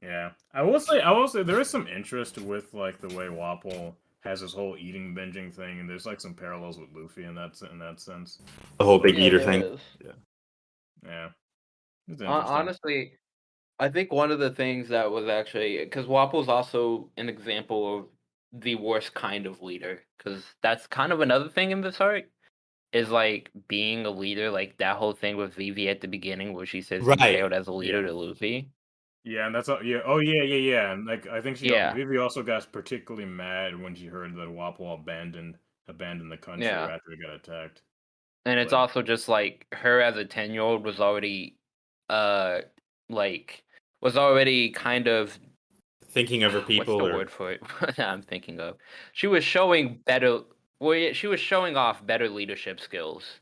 Yeah, I will say, I will say, there is some interest with like the way Wapol has this whole eating binging thing, and there's like some parallels with Luffy in that in that sense. The whole big Yeah, eater thing. is. Yeah, it's honestly, I think one of the things that was actually because Wapol's also an example of the worst kind of leader because that's kind of another thing in this arc is like being a leader like that whole thing with Vivi at the beginning where she says Right. failed as a leader Yeah. to Luffy. Yeah, and that's all. Yeah. Oh, yeah, yeah, yeah. And like, I think she, Yeah. Vivi also got particularly mad when she heard that Wapol abandoned abandoned the country Yeah. after he got attacked. And it's also just like her as a 10 year old was already uh like was already kind of Thinking of her people. What's the or, word for it? I'm thinking of. She was showing better. Well, she was showing off better leadership skills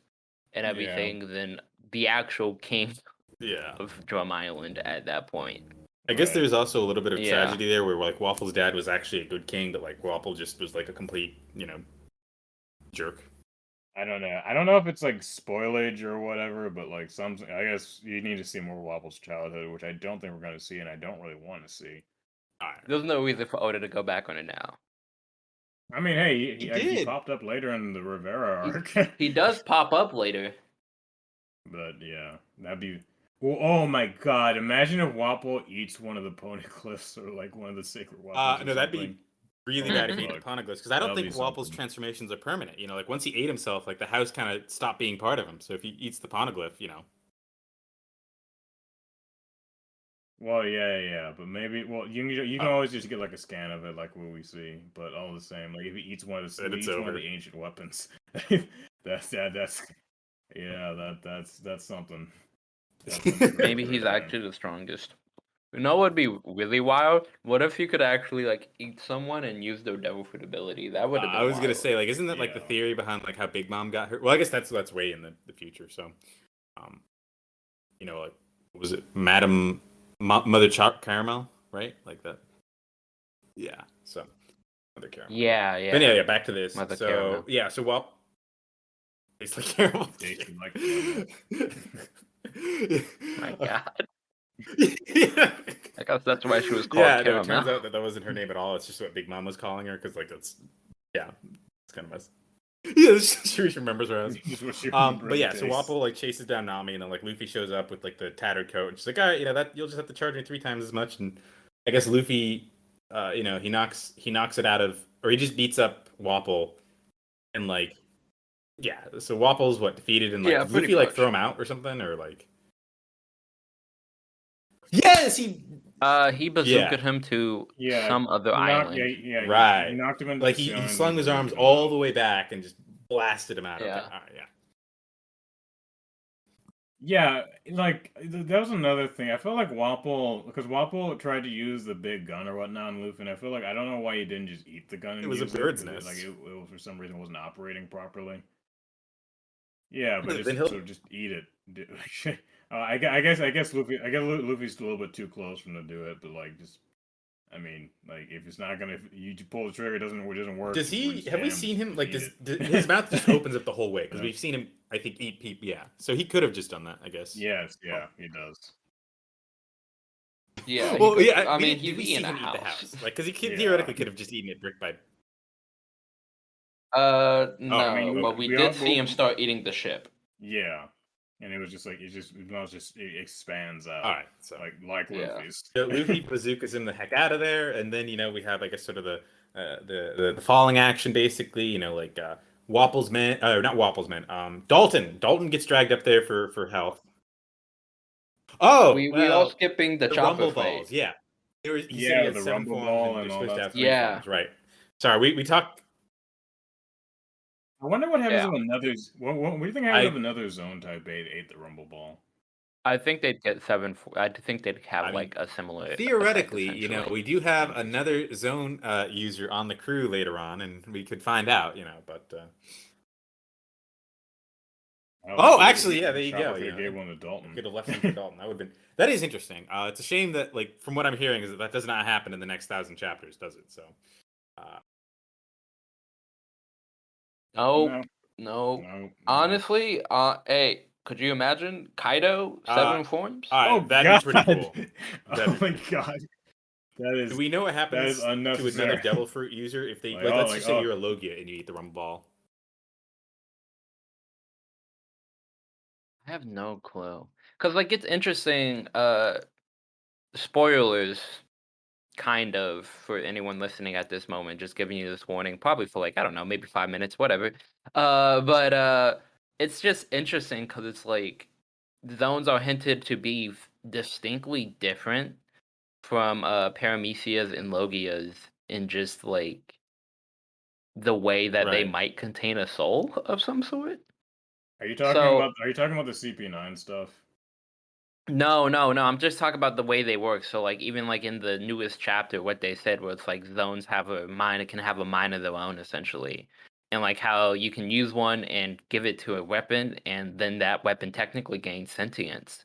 and Yeah. everything than the actual king Yeah. of Drum Island at that point. I guess Right. there's also a little bit of Yeah. tragedy there, where like Waffle's dad was actually a good king, but like Waffle just was like a complete, you know, jerk. I don't know. I don't know if it's like spoilage or whatever, but like some, I guess you need to see more Waffle's childhood, which I don't think we're going to see, and I don't really want to see. Alright. There's no reason for Oda to go back on it now. I mean, hey, he, He he, he popped up later in the Reverie arc, He does pop up later. but yeah, that'd be. Well, oh my god! Imagine if Wapol eats one of the poneglyphs or like one of the sacred Wapol. Uh, no, that'd be really bad if he ate the Fuck. Poneglyphs, because I don't That'll think be Waffle's something. transformations are permanent. You know, like once he ate himself, like the house kind of stopped being part of him. So if he eats the Poneglyph, you know, Well, yeah, yeah, yeah, but maybe. Well, you can you can Uh, always just get like a scan of it, like what we see. But all the same, like if he eats one of the Then he it's eats one of over. the ancient weapons, that's that that's yeah that that's that's something. That's something Maybe he's man. actually the strongest. You know what would be really wild? What if you could actually like eat someone and use their devil fruit ability? That would Uh, have been I was gonna wild. say, like, isn't that like the Yeah. theory behind like how Big Mom got her? Well, I guess that's that's way in the, the future. So, um, you know, like, what was it Madam Mo- Mother Ch- Caramel, right? Like that. Yeah. So, Mother Caramel. Yeah, yeah. But yeah, yeah. Back to this. Mother so Caramel. yeah. So well, tastes like caramel. Tastes like caramel. My God. yeah. I guess that's why she was called Yeah, no, Caramel. it turns out that that wasn't her name at all. It's just what Big Mom was calling her because, like, that's yeah, it's kind of mess. Yeah, she remembers her as. Just Um, but yeah, so taste. Like chases down Nami, and then like Luffy shows up with like the tattered coat, and she's like, "All right, you know that you'll just have to charge me three times as much." And I guess Luffy, uh, you know, he knocks he knocks it out of, or he just beats up Wapol, and like, yeah. So Wapol's what defeated, and like Yeah, did pretty Luffy like throw him out or something, or like. Yes, he Uh, he bazookaed Yeah. him to Yeah, some other He knocked- island. yeah, yeah, Right. He knocked him into like the he, he slung his arms all the way back and just blasted him out. Okay, Yeah. all right, yeah. Yeah, like that was another thing. I felt like Wapol because Wapol tried to use the big gun or whatnot on Luffy, and I feel like I don't know why he didn't just eat the gun. And It was a bird's because nest. Like it, it was for some reason wasn't operating properly. Yeah, but But just, so just eat it. Do- uh, I, gue- I guess I guess Luffy I guess Lu- Luffy's a little bit too close for him to do it, but like just. I mean, like if it's not gonna, if you pull the trigger, it doesn't, it doesn't work. Does he? Have we seen him like? Does, does his mouth just opens up the whole way? Because Yeah. we've seen him, I think, eat people. Yeah, so he could have just done that, I guess. Yes, yeah, he does. Yeah. Well, could- yeah. I we mean, didn't- he'd we be in a him eat the house. house? Like, because he could, Yeah. theoretically could have just eaten it brick by. Uh, no, I mean, but we we did all- see him start eating the ship. Yeah, and it was just like it just it was just it expands out. All right, so like like Yeah. Luffy's. So Luffy bazookas him the heck out of there, and then you know we have like a sort of the uh, the, the the falling action basically. You know, like uh, Wapol's men, uh, not Wapol's men. Um, Dalton. Dalton gets dragged up there for for health. Oh, we we well, all skipping the, the chopper rumble balls. Yeah, there was, Yeah, the rumble ball and and all that Yeah. forms, right? Sorry, we we talked. I wonder what happens Yeah. if another. z- What, what, what do you think happens I- if another Zoan type eight ate the rumble ball? I think they'd get seven. fo- I think they'd have I mean, like a similar. effect, Theoretically, you know, essentially. we do have another Zoan uh, user on the crew later on, and we could find out. You know, but uh, I Oh, don't know, actually, yeah, there you go, could've you know. Gave one to Dalton. could have left him for Dalton. That would have been. That is interesting. Uh, it's a shame that, like, from what I'm hearing, is that that does not happen in the next thousand chapters, does it? So, uh, No, No, no. no, no. Honestly, uh, hey, could you imagine Kaido Uh, seven forms? all right, Oh, that'd be pretty cool. Oh That'd be my god, that is. Do we know what happens to another. Devil Fruit user if they Like, like? oh, let's like, just say oh. you're a Logia and you eat the Rumble Ball. I have no clue. Cause like it's interesting. Uh, spoilers, kind of for anyone listening at this moment. Just giving you this warning, probably for like I don't know, maybe five minutes, whatever. Uh, but uh, it's just interesting because it's like Zoans are hinted to be distinctly different from uh Paramecia's and Logia's in just like the way that they might contain a soul of some sort. Are you talking So- about? Are you talking about the CP9 stuff? No, no, no. I'm just talking about the way they work. So, like, even like in the newest chapter, what they said was like Zoans have a mind, it can have a mind of their own, essentially, and like how you can use one and give it to a weapon, and then that weapon technically gains sentience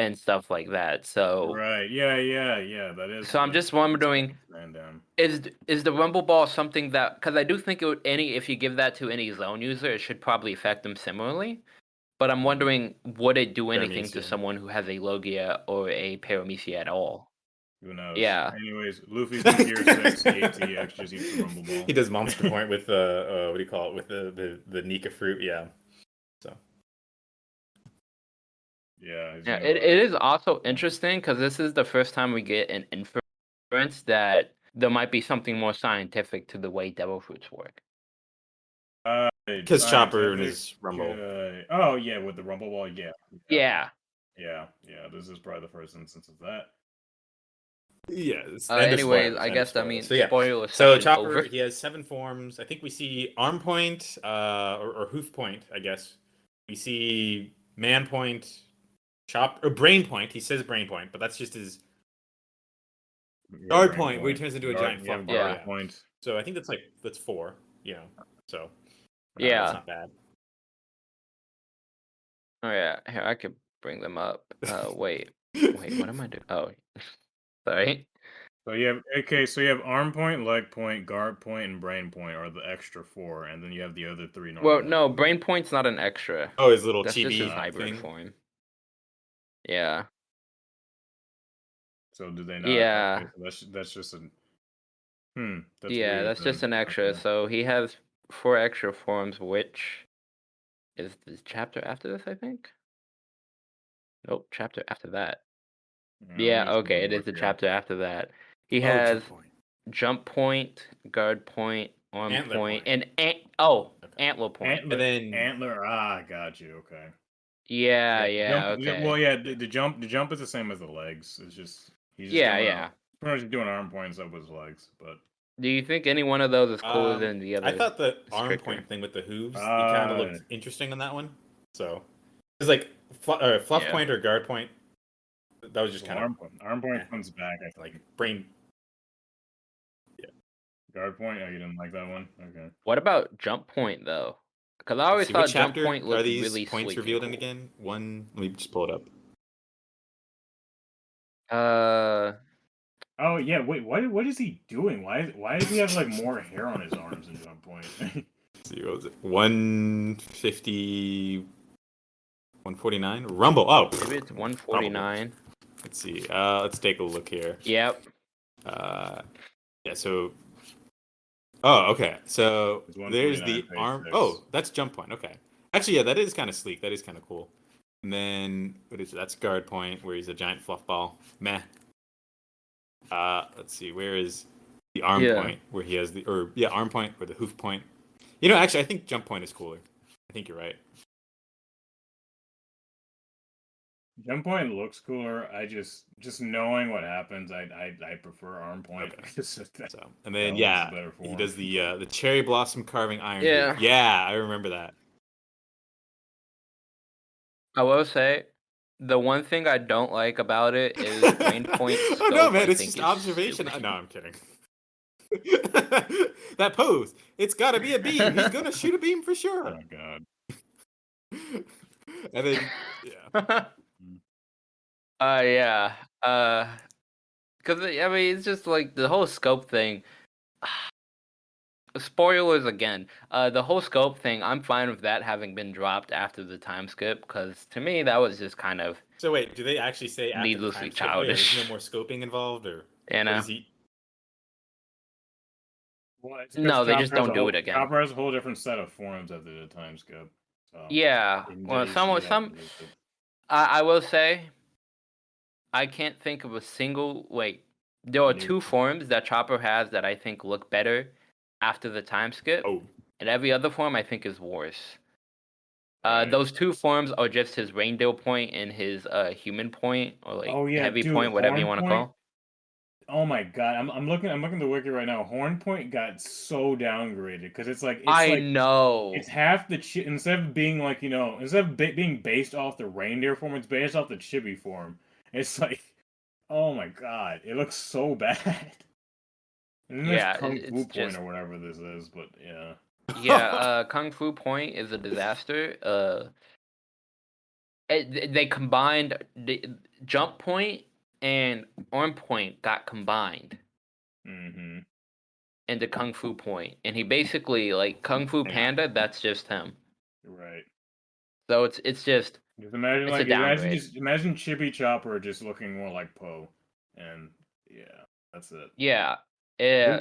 and stuff like that. So, Right. Yeah. Yeah. Yeah. That is. So I'm just wondering- down. is is the rumble ball something that? Because I do think it would, any if you give that to any Zoan user, it should probably affect them similarly. But I'm wondering, would it do anything to someone who has a Logia or a Paramecia at all? Who knows? Yeah. Anyways, Luffy's in Gear Six. ATX just eats the rumble ball. He does Monster Point with uh, uh, what do you call it? With the the the Nika fruit, yeah. So Yeah. Yeah, it, it is also interesting because this is the first time we get an inference that there might be something more scientific to the way devil fruits work. Uh, because Chopper and his Rumble. oh yeah, with the rumble ball. Yeah. Yeah. Yeah. Yeah. This is probably the first instance of that. Yes. Uh, end of anyways, I guess I spoilers. mean so yeah. spoiler So Chopper, over. he has seven forms. I think we see Arm Point, uh, or, or Hoof Point, I guess. We see Man Point, Chop or Brain Point. He says Brain Point, but that's just his. Yeah, Guard point, where he turns into a giant yeah, fluff ball, yeah. point. So I think that's like that's four. You know, so uh, Yeah. that's not bad. Oh yeah, here I could bring them up. Uh, wait, wait, what am I doing? Oh, sorry. So you have okay, so you have arm point, leg point, guard point, and brain point are the extra four, and then you have the other three. Normal. Well, no, brain point's not an extra. Oh, his little That's just his hybrid thing. form. Yeah. So do they not? Yeah. okay, so that's that's just a. Hmm. That's yeah, weird that's just an extra. Okay. So he has four extra forms, which is the chapter after this, I think. Nope, chapter after that. Yeah, Yeah, okay, it is look the here. chapter after that. He Oh, has Chip Point. jump point, guard point, arm Antler point, point. and ant. Oh, Okay. antler point. Antler, And then antler. Ah, got you. Okay. yeah, yeah, Jump- okay. Well, yeah. The, the jump, the jump is the same as the legs. It's just he's just yeah, doing yeah. Arm, pretty much doing arm points up with his legs, but Do you think any one of those is cooler Um, than the other? I thought the arm stricter. point thing with the hooves, it Ah. kind of looked interesting on that one. So it's like fl- uh, fluff Yeah. point or guard point. That was just kind of arm of point. Arm point eh. comes back. I think. like brain. Yeah, guard point. Oh, you didn't like that one. Okay. What about jump point though? Because I always see, thought jump point are looked these really points sleek and revealed in cool. again? One. Let me just pull it up. Uh, Oh yeah. Wait. What? What is he doing? Why? Why does he have like more hair on his arms in jump point? Let's see, what was it? 150. 149? Rumble. Oh, maybe it's one forty nine. let's see. Uh, let's take a look here. Yep. Uh, yeah, so Oh, okay. So there's the arm. six. Oh, that's jump point. Okay. Actually, yeah, that is kind of sleek. That is kind of cool. And then what is it? That's guard point where he's a giant fluff ball. Meh. Uh, let's see. Where is the arm Yeah. point where he has the or yeah arm point or the hoof point? You know, actually, I think jump point is cooler. I think you're right. Jump point looks cooler. I just just knowing what happens, I I, I prefer arm point. Okay. That- So and then yeah, he does the uh, the cherry blossom carving iron. Yeah. Hoof. Yeah, I remember that. I will say, the one thing I don't like about it is brain point. oh no, man! I It's just observation. stupid. No, I'm kidding. that pose. It's got to be a beam. He's gonna shoot a beam for sure. oh god. and then yeah. Uh yeah. Uh cuz I mean it's just like the whole scope thing. Spoilers again. Uh the whole scope thing, I'm fine with that having been dropped after the time skip cuz to me that was just kind of, So wait, do they actually say after the Needlessly time skip, yeah, there's childish. no more scoping involved, or you what know. he? Well, it's No, 'cause they just don't do whole- it again. Chopper has a whole different set of forms after the time skip. So Yeah. Well, some some. I I will say I can't think of a single wait. There are two forms that Chopper has that I think look better after the time skip. Oh, and every other form I think is worse. Uh, those two forms are just his reindeer point and his uh human point, or like Oh, yeah, heavy dude, point, whatever you want to call. Oh my god, I'm, I'm looking I'm looking at the wiki right now. Horn point got so downgraded because it's like it's I like know. it's half the chi- instead of being like you know instead of ba- being based off the reindeer form, it's based off the chibi form. It's like, oh my god, it looks so bad. And then there's Yeah, Kung it- Fu point just- or whatever this is, but yeah. yeah, uh, Kung Fu Point is a disaster. Uh, it, they combined the Jump Point and Arm Point got combined mm-hmm. into Kung Fu Point, and he basically like Kung Fu. Panda. That's just him. Right. So it's it's just Just imagine It's a like imagine just imagine Chibi Chopper just looking more like Po, and yeah, that's it. yeah, yeah.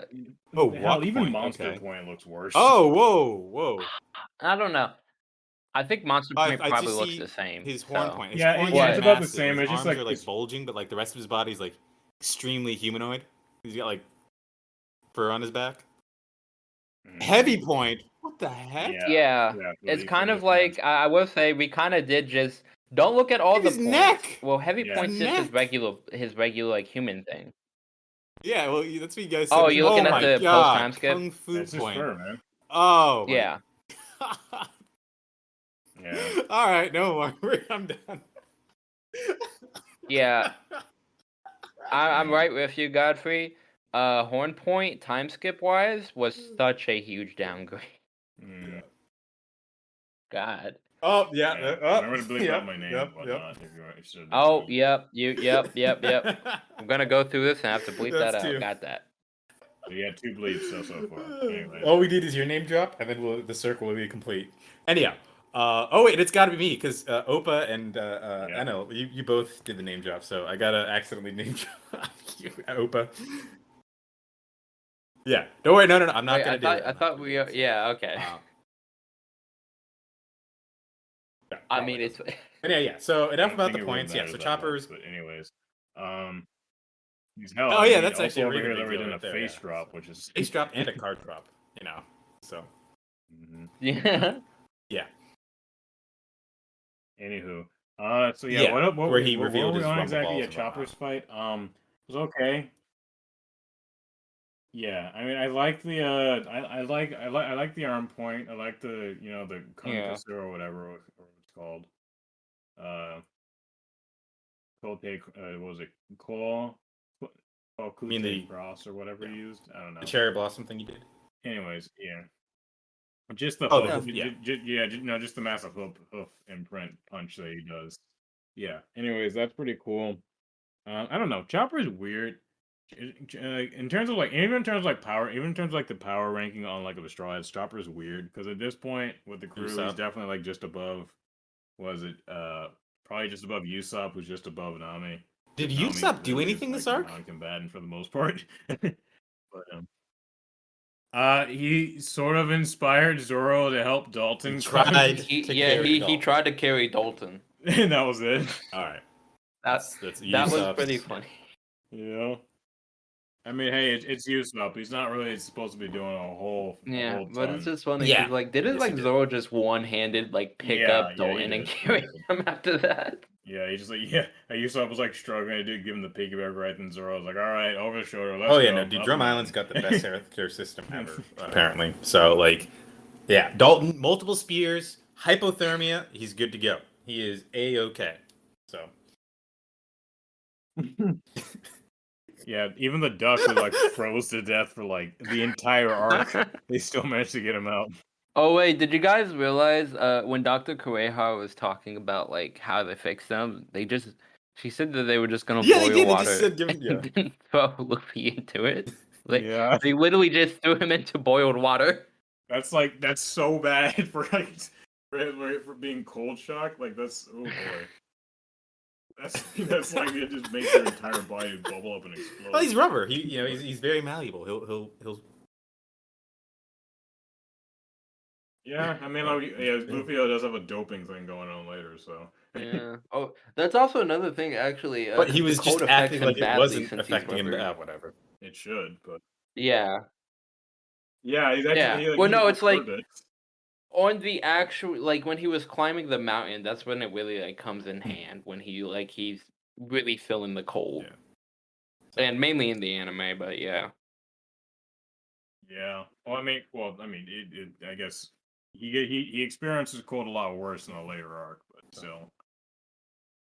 Oh, Hell, even point, Monster okay. Point looks worse. oh, whoa, whoa! I don't know. I think Monster I- Point I probably looks the same. His horn so- point. His Yeah, horns it- yeah, are it's about the same, His it's just arms like are like this- bulging, but like the rest of his body's like extremely humanoid. He's got like fur on his back. Mhm. Heavy point. What the heck? Yeah, Yeah, yeah, it's kind of like I, I will say we kind of did just don't look at all Look the at his points. neck! Well, heavy Yeah. points just his regular his regular like human thing. Yeah, well, that's what you guys said. Oh, you're looking at the God, post-time skip? Kung Fu That's point. fur, man. Oh, my Yeah, Yeah. All right, no more. I'm done. yeah. I, I'm right with you, Godfrey. Uh, Horn Point time skip wise was such a huge downgrade. Mm. God. Oh yeah. Yeah. uh, oh, Remember to bleep yep, out my name Yep, and whatnot if you're interested. Oh, that. yep, you, yep, yep, yep. I'm gonna go through this and have to bleep that out. two. Got that. So you had two bleeps so, so far. Anyway. All we need is your name drop, and then we'll, the circle will be complete. Anyhow, uh, oh wait, it's got to be me because uh, Opa and uh, uh, Yeah. Enel, you, you both did the name drop, so I gotta accidentally name drop you, Opa. Yeah, don't worry, no, no, no, I'm not Wait, gonna I do thought, it. I I'm not thought we, do are, yeah, okay. Uh, yeah, I mean, it's. But yeah, yeah. So enough about the points. Yeah, so choppers. much, but anyways, um, hell, Oh, I yeah, mean, that's actually a over really here big that we're deal right a there, face yeah. drop, which is face drop and a card drop. You know, so Mhm. yeah. yeah. Anywho, uh, so yeah, Yeah, what, what where we- he what, revealed what his were we on exactly? a Yeah, and. Chopper's fight. Um, it was okay. Yeah, I mean, I like the uh, I, I like I like I like the arm point. I like the you know the Yeah. or whatever what- what it's called. Uh, Kote, uh, what was it? Claw, oh, mean the- cross or whatever yeah. he used. I don't know. The cherry blossom thing you did. Anyways, yeah. Just the Oh, hoof, yeah. yeah, ju- no, just the massive hoof, hoof imprint punch that he does. Yeah. Anyways, that's pretty cool. Um, I don't know. Chopper is weird. In terms of like, even in terms of like power, even in terms of like the power ranking on like the Straw Chopper is weird because at this point with the crew, he's definitely like just above. Was it uh probably just above Usopp, who's just above Nami. Did Nami Usopp do really anything this like, arc? Non-combatant for the most part. but um, Uh, he sort of inspired Zoro to help Dalton. He tried. He, to yeah, carry he, he tried to carry Dalton. and that was it. All right. That's that's that was pretty funny. Yeah. I mean, hey, it, it's Usopp. He's not really supposed to be doing a whole. a Yeah, whole but it's just funny. Yeah. 'cause, Like, did it Yes, like he did. Zoro just one handed like pick Yeah, up yeah, he Dalton and did, carry him after that? Yeah, he just like yeah. Usopp was like struggling I did give him the piggyback right, and Zoro was like, "All right, over the shoulder." Let's Oh yeah, go. no, dude. Up Drum and Island's down." got the best healthcare system ever, apparently. So like, yeah, Dalton, multiple spears, hypothermia. He's good to go. He is a okay. So yeah, even the duck who like froze to death for like the entire arc, they still managed to get him out. Oh wait, did you guys realize uh when Dr. Kureha was talking about like how they fix them, they just she said that they were just gonna Yeah, they boil did, they water just said give- and yeah. then throw Luffy into it. Like yeah, they literally just threw him into boiled water. that's like that's so bad for like for, for, for being cold shock. Like that's oh boy. That's that's like it just makes your entire body bubble up and explode. well, he's rubber. He you know he's, he's very malleable. He'll he'll he'll. Yeah, I mean, like, yeah, Luffy does have a doping thing going on later, so Yeah. Oh, that's also another thing actually. Uh, But he 'cause was just acting like it wasn't affecting him. rubber. Ah, whatever. it should. But Yeah. yeah, he's actually. Yeah. he, like, Well, he no, it's like- it. On the actual like when he was climbing the mountain that's when it really like comes in hand when he like he's really feeling the cold Yeah. and mainly in the anime but yeah Yeah. Well, I mean, well, I mean, it, it, I guess he he he experiences cold a lot worse in a later arc, but still.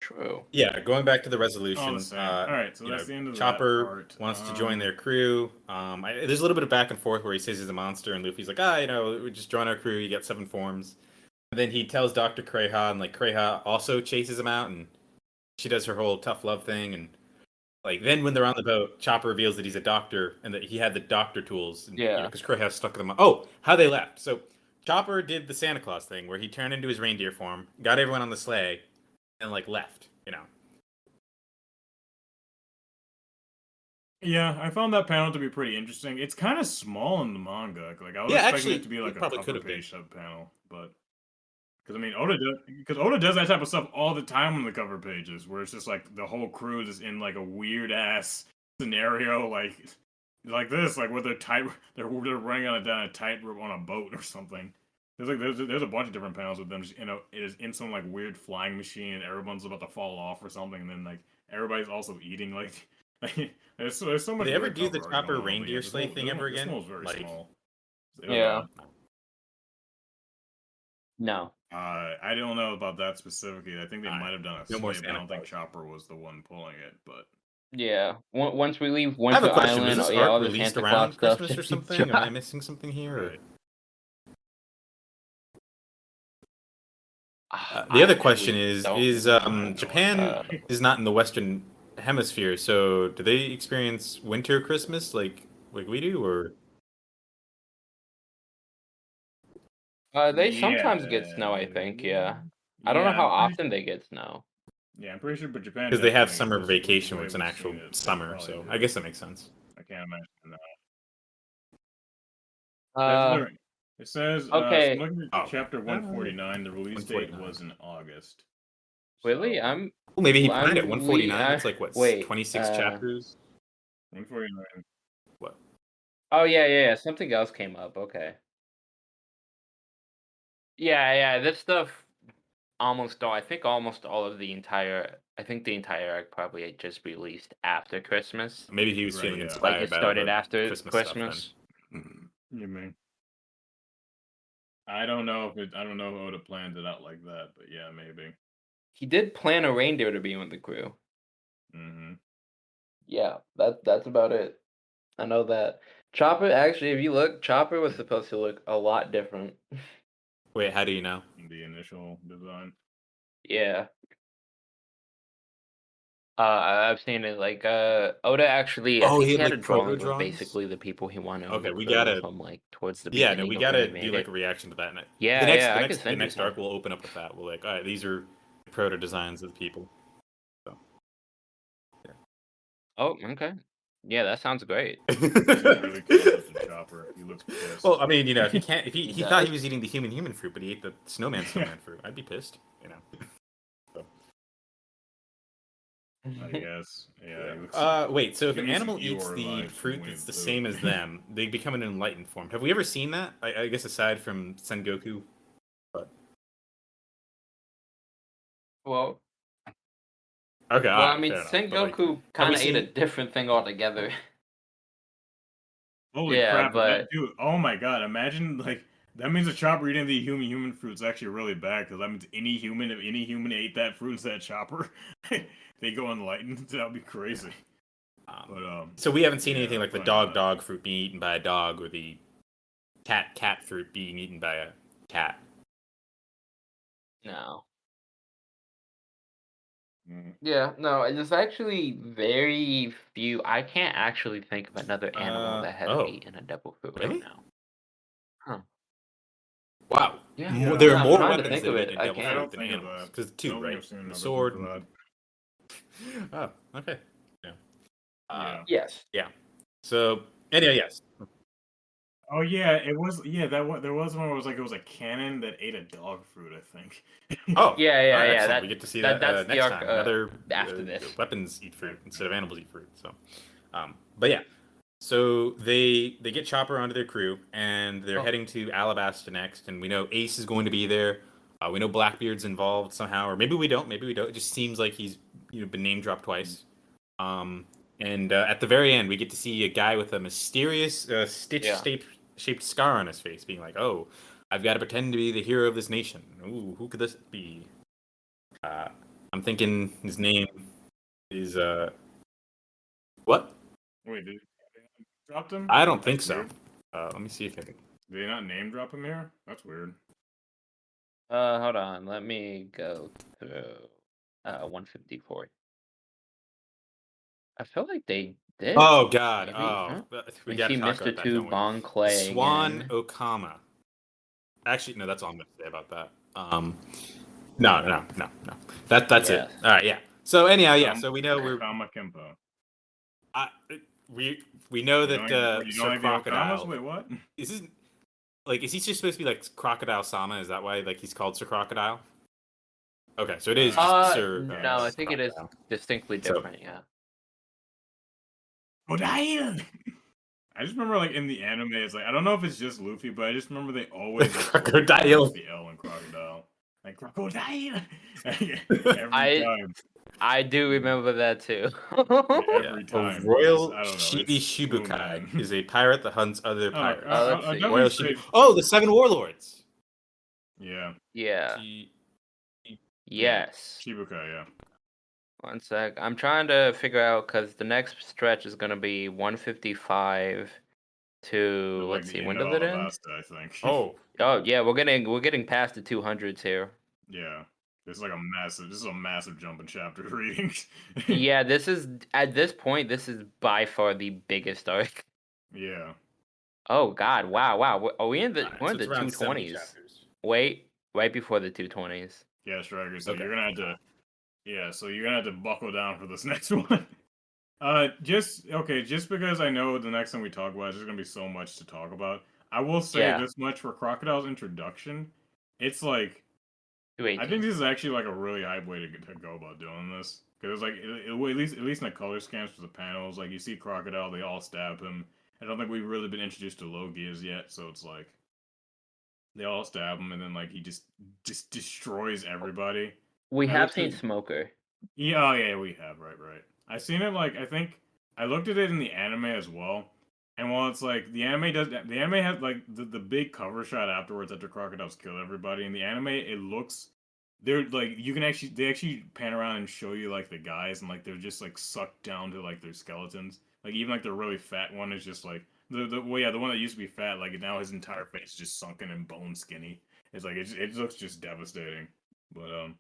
True Yeah, going back to the resolution. All the uh, All right, so that's know, the end of Chopper that part. wants to join Um, their crew. Um, I, there's a little bit of back and forth where he says he's a monster, and Luffy's like, ah, you know, we just join our crew. You get seven forms. And then he tells Doctor Kureha, and like Kureha also chases him out, and she does her whole tough love thing, and like then when they're on the boat, Chopper reveals that he's a doctor and that he had the doctor tools. And, Yeah. because Kureha stuck them. Oh, how they left. So Chopper did the Santa Claus thing where he turned into his reindeer form, got everyone on the sleigh, and like left. You know. Yeah, I found that panel to be pretty interesting. It's kind of small in the manga. Like I was Yeah, expecting actually, it to be like a cover page sub panel, but because I mean Oda does because Oda does that type of stuff all the time on the cover pages, where it's just like the whole crew is in like a weird ass scenario, like like this, like where they're tight, they're they're running on a down a tightrope on a boat or something. There's like there's there's a bunch of different panels with them just in a it is in some like weird flying machine, and everyone's about to fall off or something, and then like everybody's also eating like. there's, so- there's so much. they ever do the Chopper going on, but reindeer yeah, this sleigh thing ever one- this again? one very Like- small. Yeah. no Uh, I don't know about that specifically. I think they Alright. might have done a No sleigh, but I don't think Claus. Chopper was the one pulling it. But yeah once we leave I have winter a question. island Was this yeah, all arc the released Santa around Claus stuff Christmas or something? Am I missing something here? or- Right. Uh, the I other really question is: Is um, Japan Uh, is not in the Western Hemisphere, so do they experience winter Christmas like like we do, or uh, they sometimes get snow i think yeah i don't know how often they get snow Yeah, I'm pretty sure, but Japan because they have summer vacation way where it's an actual it, summer? probably So. I guess that makes sense. I can't imagine that. uh That's It says, okay. Uh, looking at Oh. chapter 149, the release date was in August. really i'm Well, maybe he Well, planned I'm- it 149. we- That's I- like what wait, 26 uh, chapters. 149. What? Oh yeah, yeah, yeah. Something else came up. Okay. Yeah, yeah. This stuff almost all. I think almost all of the entire. I think the entire arc probably just released after Christmas. Maybe he was Right, feeling yeah. inspired Like it started after Christmas Christmas. stuff then. You mean? I don't know if it. I don't know if Oda planned it out like that, but yeah, maybe. He did plan a reindeer to be with the crew. hmm Yeah, that that's about it. I know that. Chopper actually, if you look, Chopper was supposed to look a lot different. Wait, how do you know? The initial design. Yeah. Uh, I- I've seen it. Like, uh, Oda actually, I Oh, think he he had, had a like, proto drawing drawings? basically the people he wanted. Okay, we gotta- from like towards the Yeah, beginning. no, we of gotta do like it. a reaction to that. next- Yeah, the next, yeah, the I next, send the you next arc will open up with that. We'll like, all right, these are proto designs of the people. Oh, okay. Yeah, that sounds great. Really close with the chopper. He looks pissed. well, I mean, you know, if he can't, if he, he He thought he was eating the human human fruit, but he ate the snowman snowman fruit, I'd be pissed. You know. I guess. Yeah. he Uh, wait. So if an animal eats the fruit that's the he- same as them, they become an enlightened form. Have we ever seen that? I, I guess aside from Sengoku. well, Okay. well, alright, I mean, fair Goku like, kind of we ate a different thing altogether. Holy Yeah, crap! but- dude, oh my god! Imagine like that means a chopper eating the human human fruit is actually really bad because that means any human if any human ate that fruit instead of chopper, they go enlightened. That would be crazy. um, But um, so we haven't seen yeah, anything like the dog uh, dog fruit being eaten by a dog or the cat cat fruit being eaten by a cat. No. mm, Yeah, no, there's actually very few. I can't actually think of another animal Uh, that has oh. eaten a devil fruit Really? right now. Wow. Yeah, More, Yeah. there are I'm more trying to weapons think that of it. a I devil can't. I fruit don't than animals. Because two, don't right? The sword. and- Oh, okay. Yeah. Uh, Yeah. Yes. Yeah. So anyway, yes. Oh yeah, it was yeah that one, there was one where it was like it was a cannon that ate a dog fruit. I think. Oh, Yeah, yeah, all right, yeah, that- we get to see that- that, uh, that's the next arc, time. uh, Another after uh, this. weapons eat fruit instead of animals eat fruit. So, um, but yeah, so they they get Chopper onto their crew and they're Oh. heading to Alabasta next, and we know Ace is going to be there. Uh, we know Blackbeard's involved somehow, or maybe we don't. Maybe we don't. It just seems like he's you know been name dropped twice. Um, and uh, at the very end, we get to see a guy with a mysterious uh, stitch Yeah. shaped shaped scar on his face, being like, "Oh, I've got to pretend to be the hero of this nation." Ooh, who could this be? Uh, I'm thinking his name is uh, what? Wait, did dropped him? I don't think That's so. weird. Uh, let me see if I can. Did they not name drop him here? That's weird. Uh, hold on. Let me go through. Uh, 154. I feel like they did. Oh God! Maybe, Oh, huh? uh, we got to talk missed about it that, to don't we? Bon Clay. Swan again. Okama. Actually, no, that's all I'm going to say about that. Um, no, no, no, no. That that's Yes. it. All right, yeah. So anyhow, yeah. So we know we're Kama Kempo. I, we we know that don't- uh, you Sir don't like the Okamas? Crocodile Wait, what? is this like is he just supposed to be like Crocodile Sama? Is that why like he's called Sir Crocodile? Okay, so it is just Uh, Sir. no, I think it is Crocodile. distinctly So- different. Yeah. Crocodile. I just remember like in the anime, it's like I don't know if it's just Luffy, but I just remember they always like, Crocodile. the L in crocodile, like crocodile. Every I- time, I do remember that too. every time. A Royal I don't Shibi it's cool, Shichibukai man. is a pirate that hunts other Oh, pirates. let's uh, Royal say- Shibu- Oh, the Seven Warlords. Yeah, yeah. Shi- Yes. Shichibukai. Yeah. One sec. I'm trying to figure out because the next stretch is gonna be 155 to Like let's see when does it end? Alabasta, I think. Oh, Oh yeah, we're getting we're getting past the 200s here. yeah. It's like a massive. This is a massive jump in chapter readings. yeah, this is at this point this is by far the biggest arc. yeah. Oh God! Wow! Wow! Are we in the alright, we're so in the it's around 70 220s? Wait, right before the 220s. Yeah, Striker. So Okay. you're gonna have to, yeah. So you're gonna have to buckle down for this next one. Uh, just okay. Just because I know the next time we talk about, it, there's gonna be so much to talk about. I will say Yeah. this much for Crocodile's introduction. It's like I think this is actually like a really hype way to, to go about doing this because it's like it, it- at least at least in the color scans for the panels, like you see Crocodile, they all stab him. I don't think we've really been introduced to Logias yet, so it's like they all stab him, and then like he just just destroys everybody. we I have looked seen at- Smoker. Yeah, oh yeah, we have right, right. I seen it like I think I looked at it in the anime as well. And while it's like the anime does, the anime has like the, the big cover shot afterwards after crocodiles kill everybody. In the anime, it looks they're like you can actually they actually pan around and show you like the guys and like they're just like sucked down to like their skeletons. Like even like the really fat one is just like the the well yeah the one that used to be fat like now his entire face is just sunken and bone skinny. It's like it it looks just devastating. But um,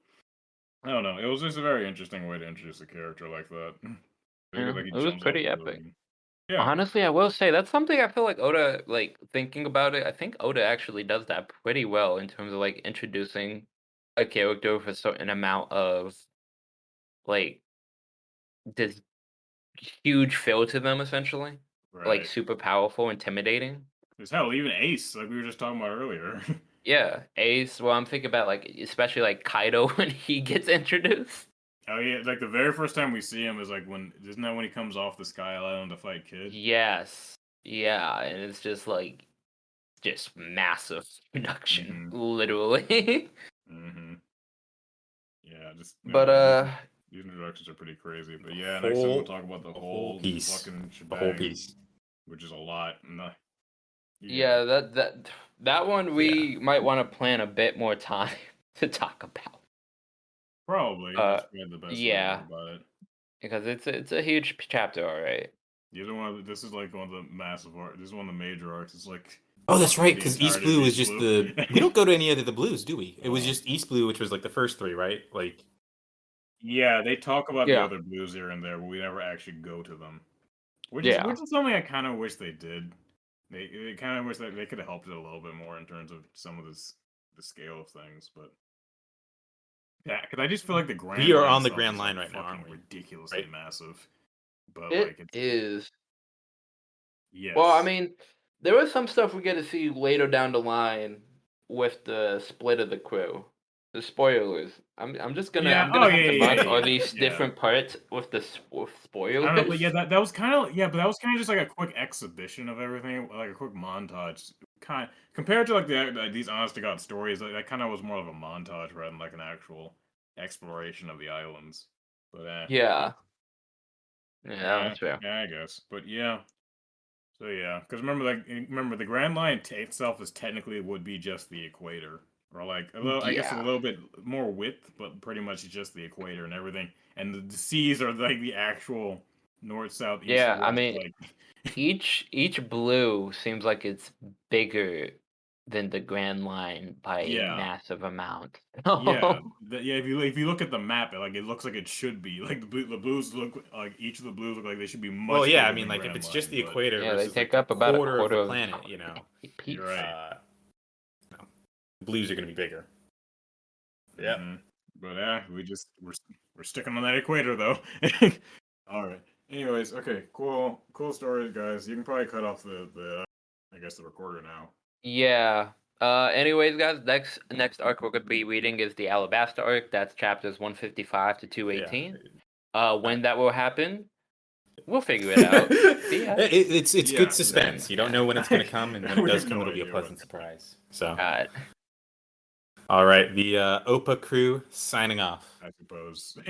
I don't know. It was just a very interesting way to introduce a character like that. Yeah, Like, it was pretty epic. building. Yeah. Honestly, I will say that's something I feel like Oda, like thinking about it, I think Oda actually does that pretty well in terms of like introducing a character with a certain amount of like this huge feel to them, essentially, Right. like super powerful, intimidating. There's hell, even Ace, like we were just talking about earlier. Yeah, Ace. Well, I'm thinking about like especially like Kaido when he gets introduced. Oh yeah, like the very first time we see him is like when isn't that when he comes off the Sky Island to fight Kid? Yes. Yeah, and it's just like just massive production, literally. Mm-hmm. Yeah, just but know, uh these introductions are pretty crazy. But yeah, next time we'll talk about the the whole, whole piece. fucking The whole piece. which is a lot. And the, yeah, that that that one we might want to plan a bit more time to talk about probably. uh, that's probably the best way to yeah. go about it. because it's a, it's a huge p- chapter, all right. These are one of the, this is like one of the massive art. This is one of the major arcs. It's like Oh, that's right. The Because East entirety Blue of was East just Blue. the. We don't go to any other of the blues, do we? It was just East Blue, which was like the first three, right? Like, Yeah, they talk about Yeah. the other blues here and there, but we never actually go to them. Which Yeah. is which is something I kind of wish they did. They, they kind of wish that they could have helped it a little bit more in terms of some of this the scale of things, but yeah, because I just feel like the grand. We are on the Grand Line right now, aren't we? Ridiculously Right? massive, but It like it's is. yes. Well, I mean, there was some stuff we get to see later down the line with the split of the crew. The spoilers. I'm I'm just gonna Yeah, I'm oh, gonna oh, have yeah, to yeah, mark yeah, all these yeah. different parts with the s- with spoilers. I don't know, but yeah, that, that was kind of yeah, but that was kind of just like a quick exhibition of everything, like a quick montage. Kind compared to like the like, these honest to god stories, like, that kind of was more of a montage rather than like an actual exploration of the islands. But uh, yeah. Yeah, that's fair. Yeah, I guess. But yeah. So yeah, because remember, like, eh, remember the Grand Line t- itself is technically would be just the equator, or like a little, I guess a little bit more width, but pretty much just the equator and everything. And the, the seas are like the actual north, south, east. Yeah, I mean, like, Each each blue seems like it's bigger than the Grand Line by Yeah. a massive amount. yeah, the, yeah. If you if you look at the map, it, like it looks like it should be. Like the blue, the blues look like each of the blues look like they should be much. well, yeah. I mean, like if Grand it's just the but- equator, Yeah, they versus, take like, up about a quarter, quarter of of the planet, you know. You're right. uh, no, the blues are going to be bigger. Yeah. Mhm. But yeah, we just we're we're sticking on that equator though. All right. Anyways, okay, cool, cool stories, guys. You can probably cut off the the I guess the recorder now. Yeah. Uh, anyways, guys, next next arc we're gonna be reading is the Alabasta arc. That's chapters one fifty five to two eighteen. Yeah. Uh, when that will happen, we'll figure it out. Yeah. It- it- it's it's Yeah, good suspense. You don't know when it's going to come, and when it does come, it'll be a idea when. pleasant surprise. So, Uh, all right, the uh, OPA crew signing off. I suppose.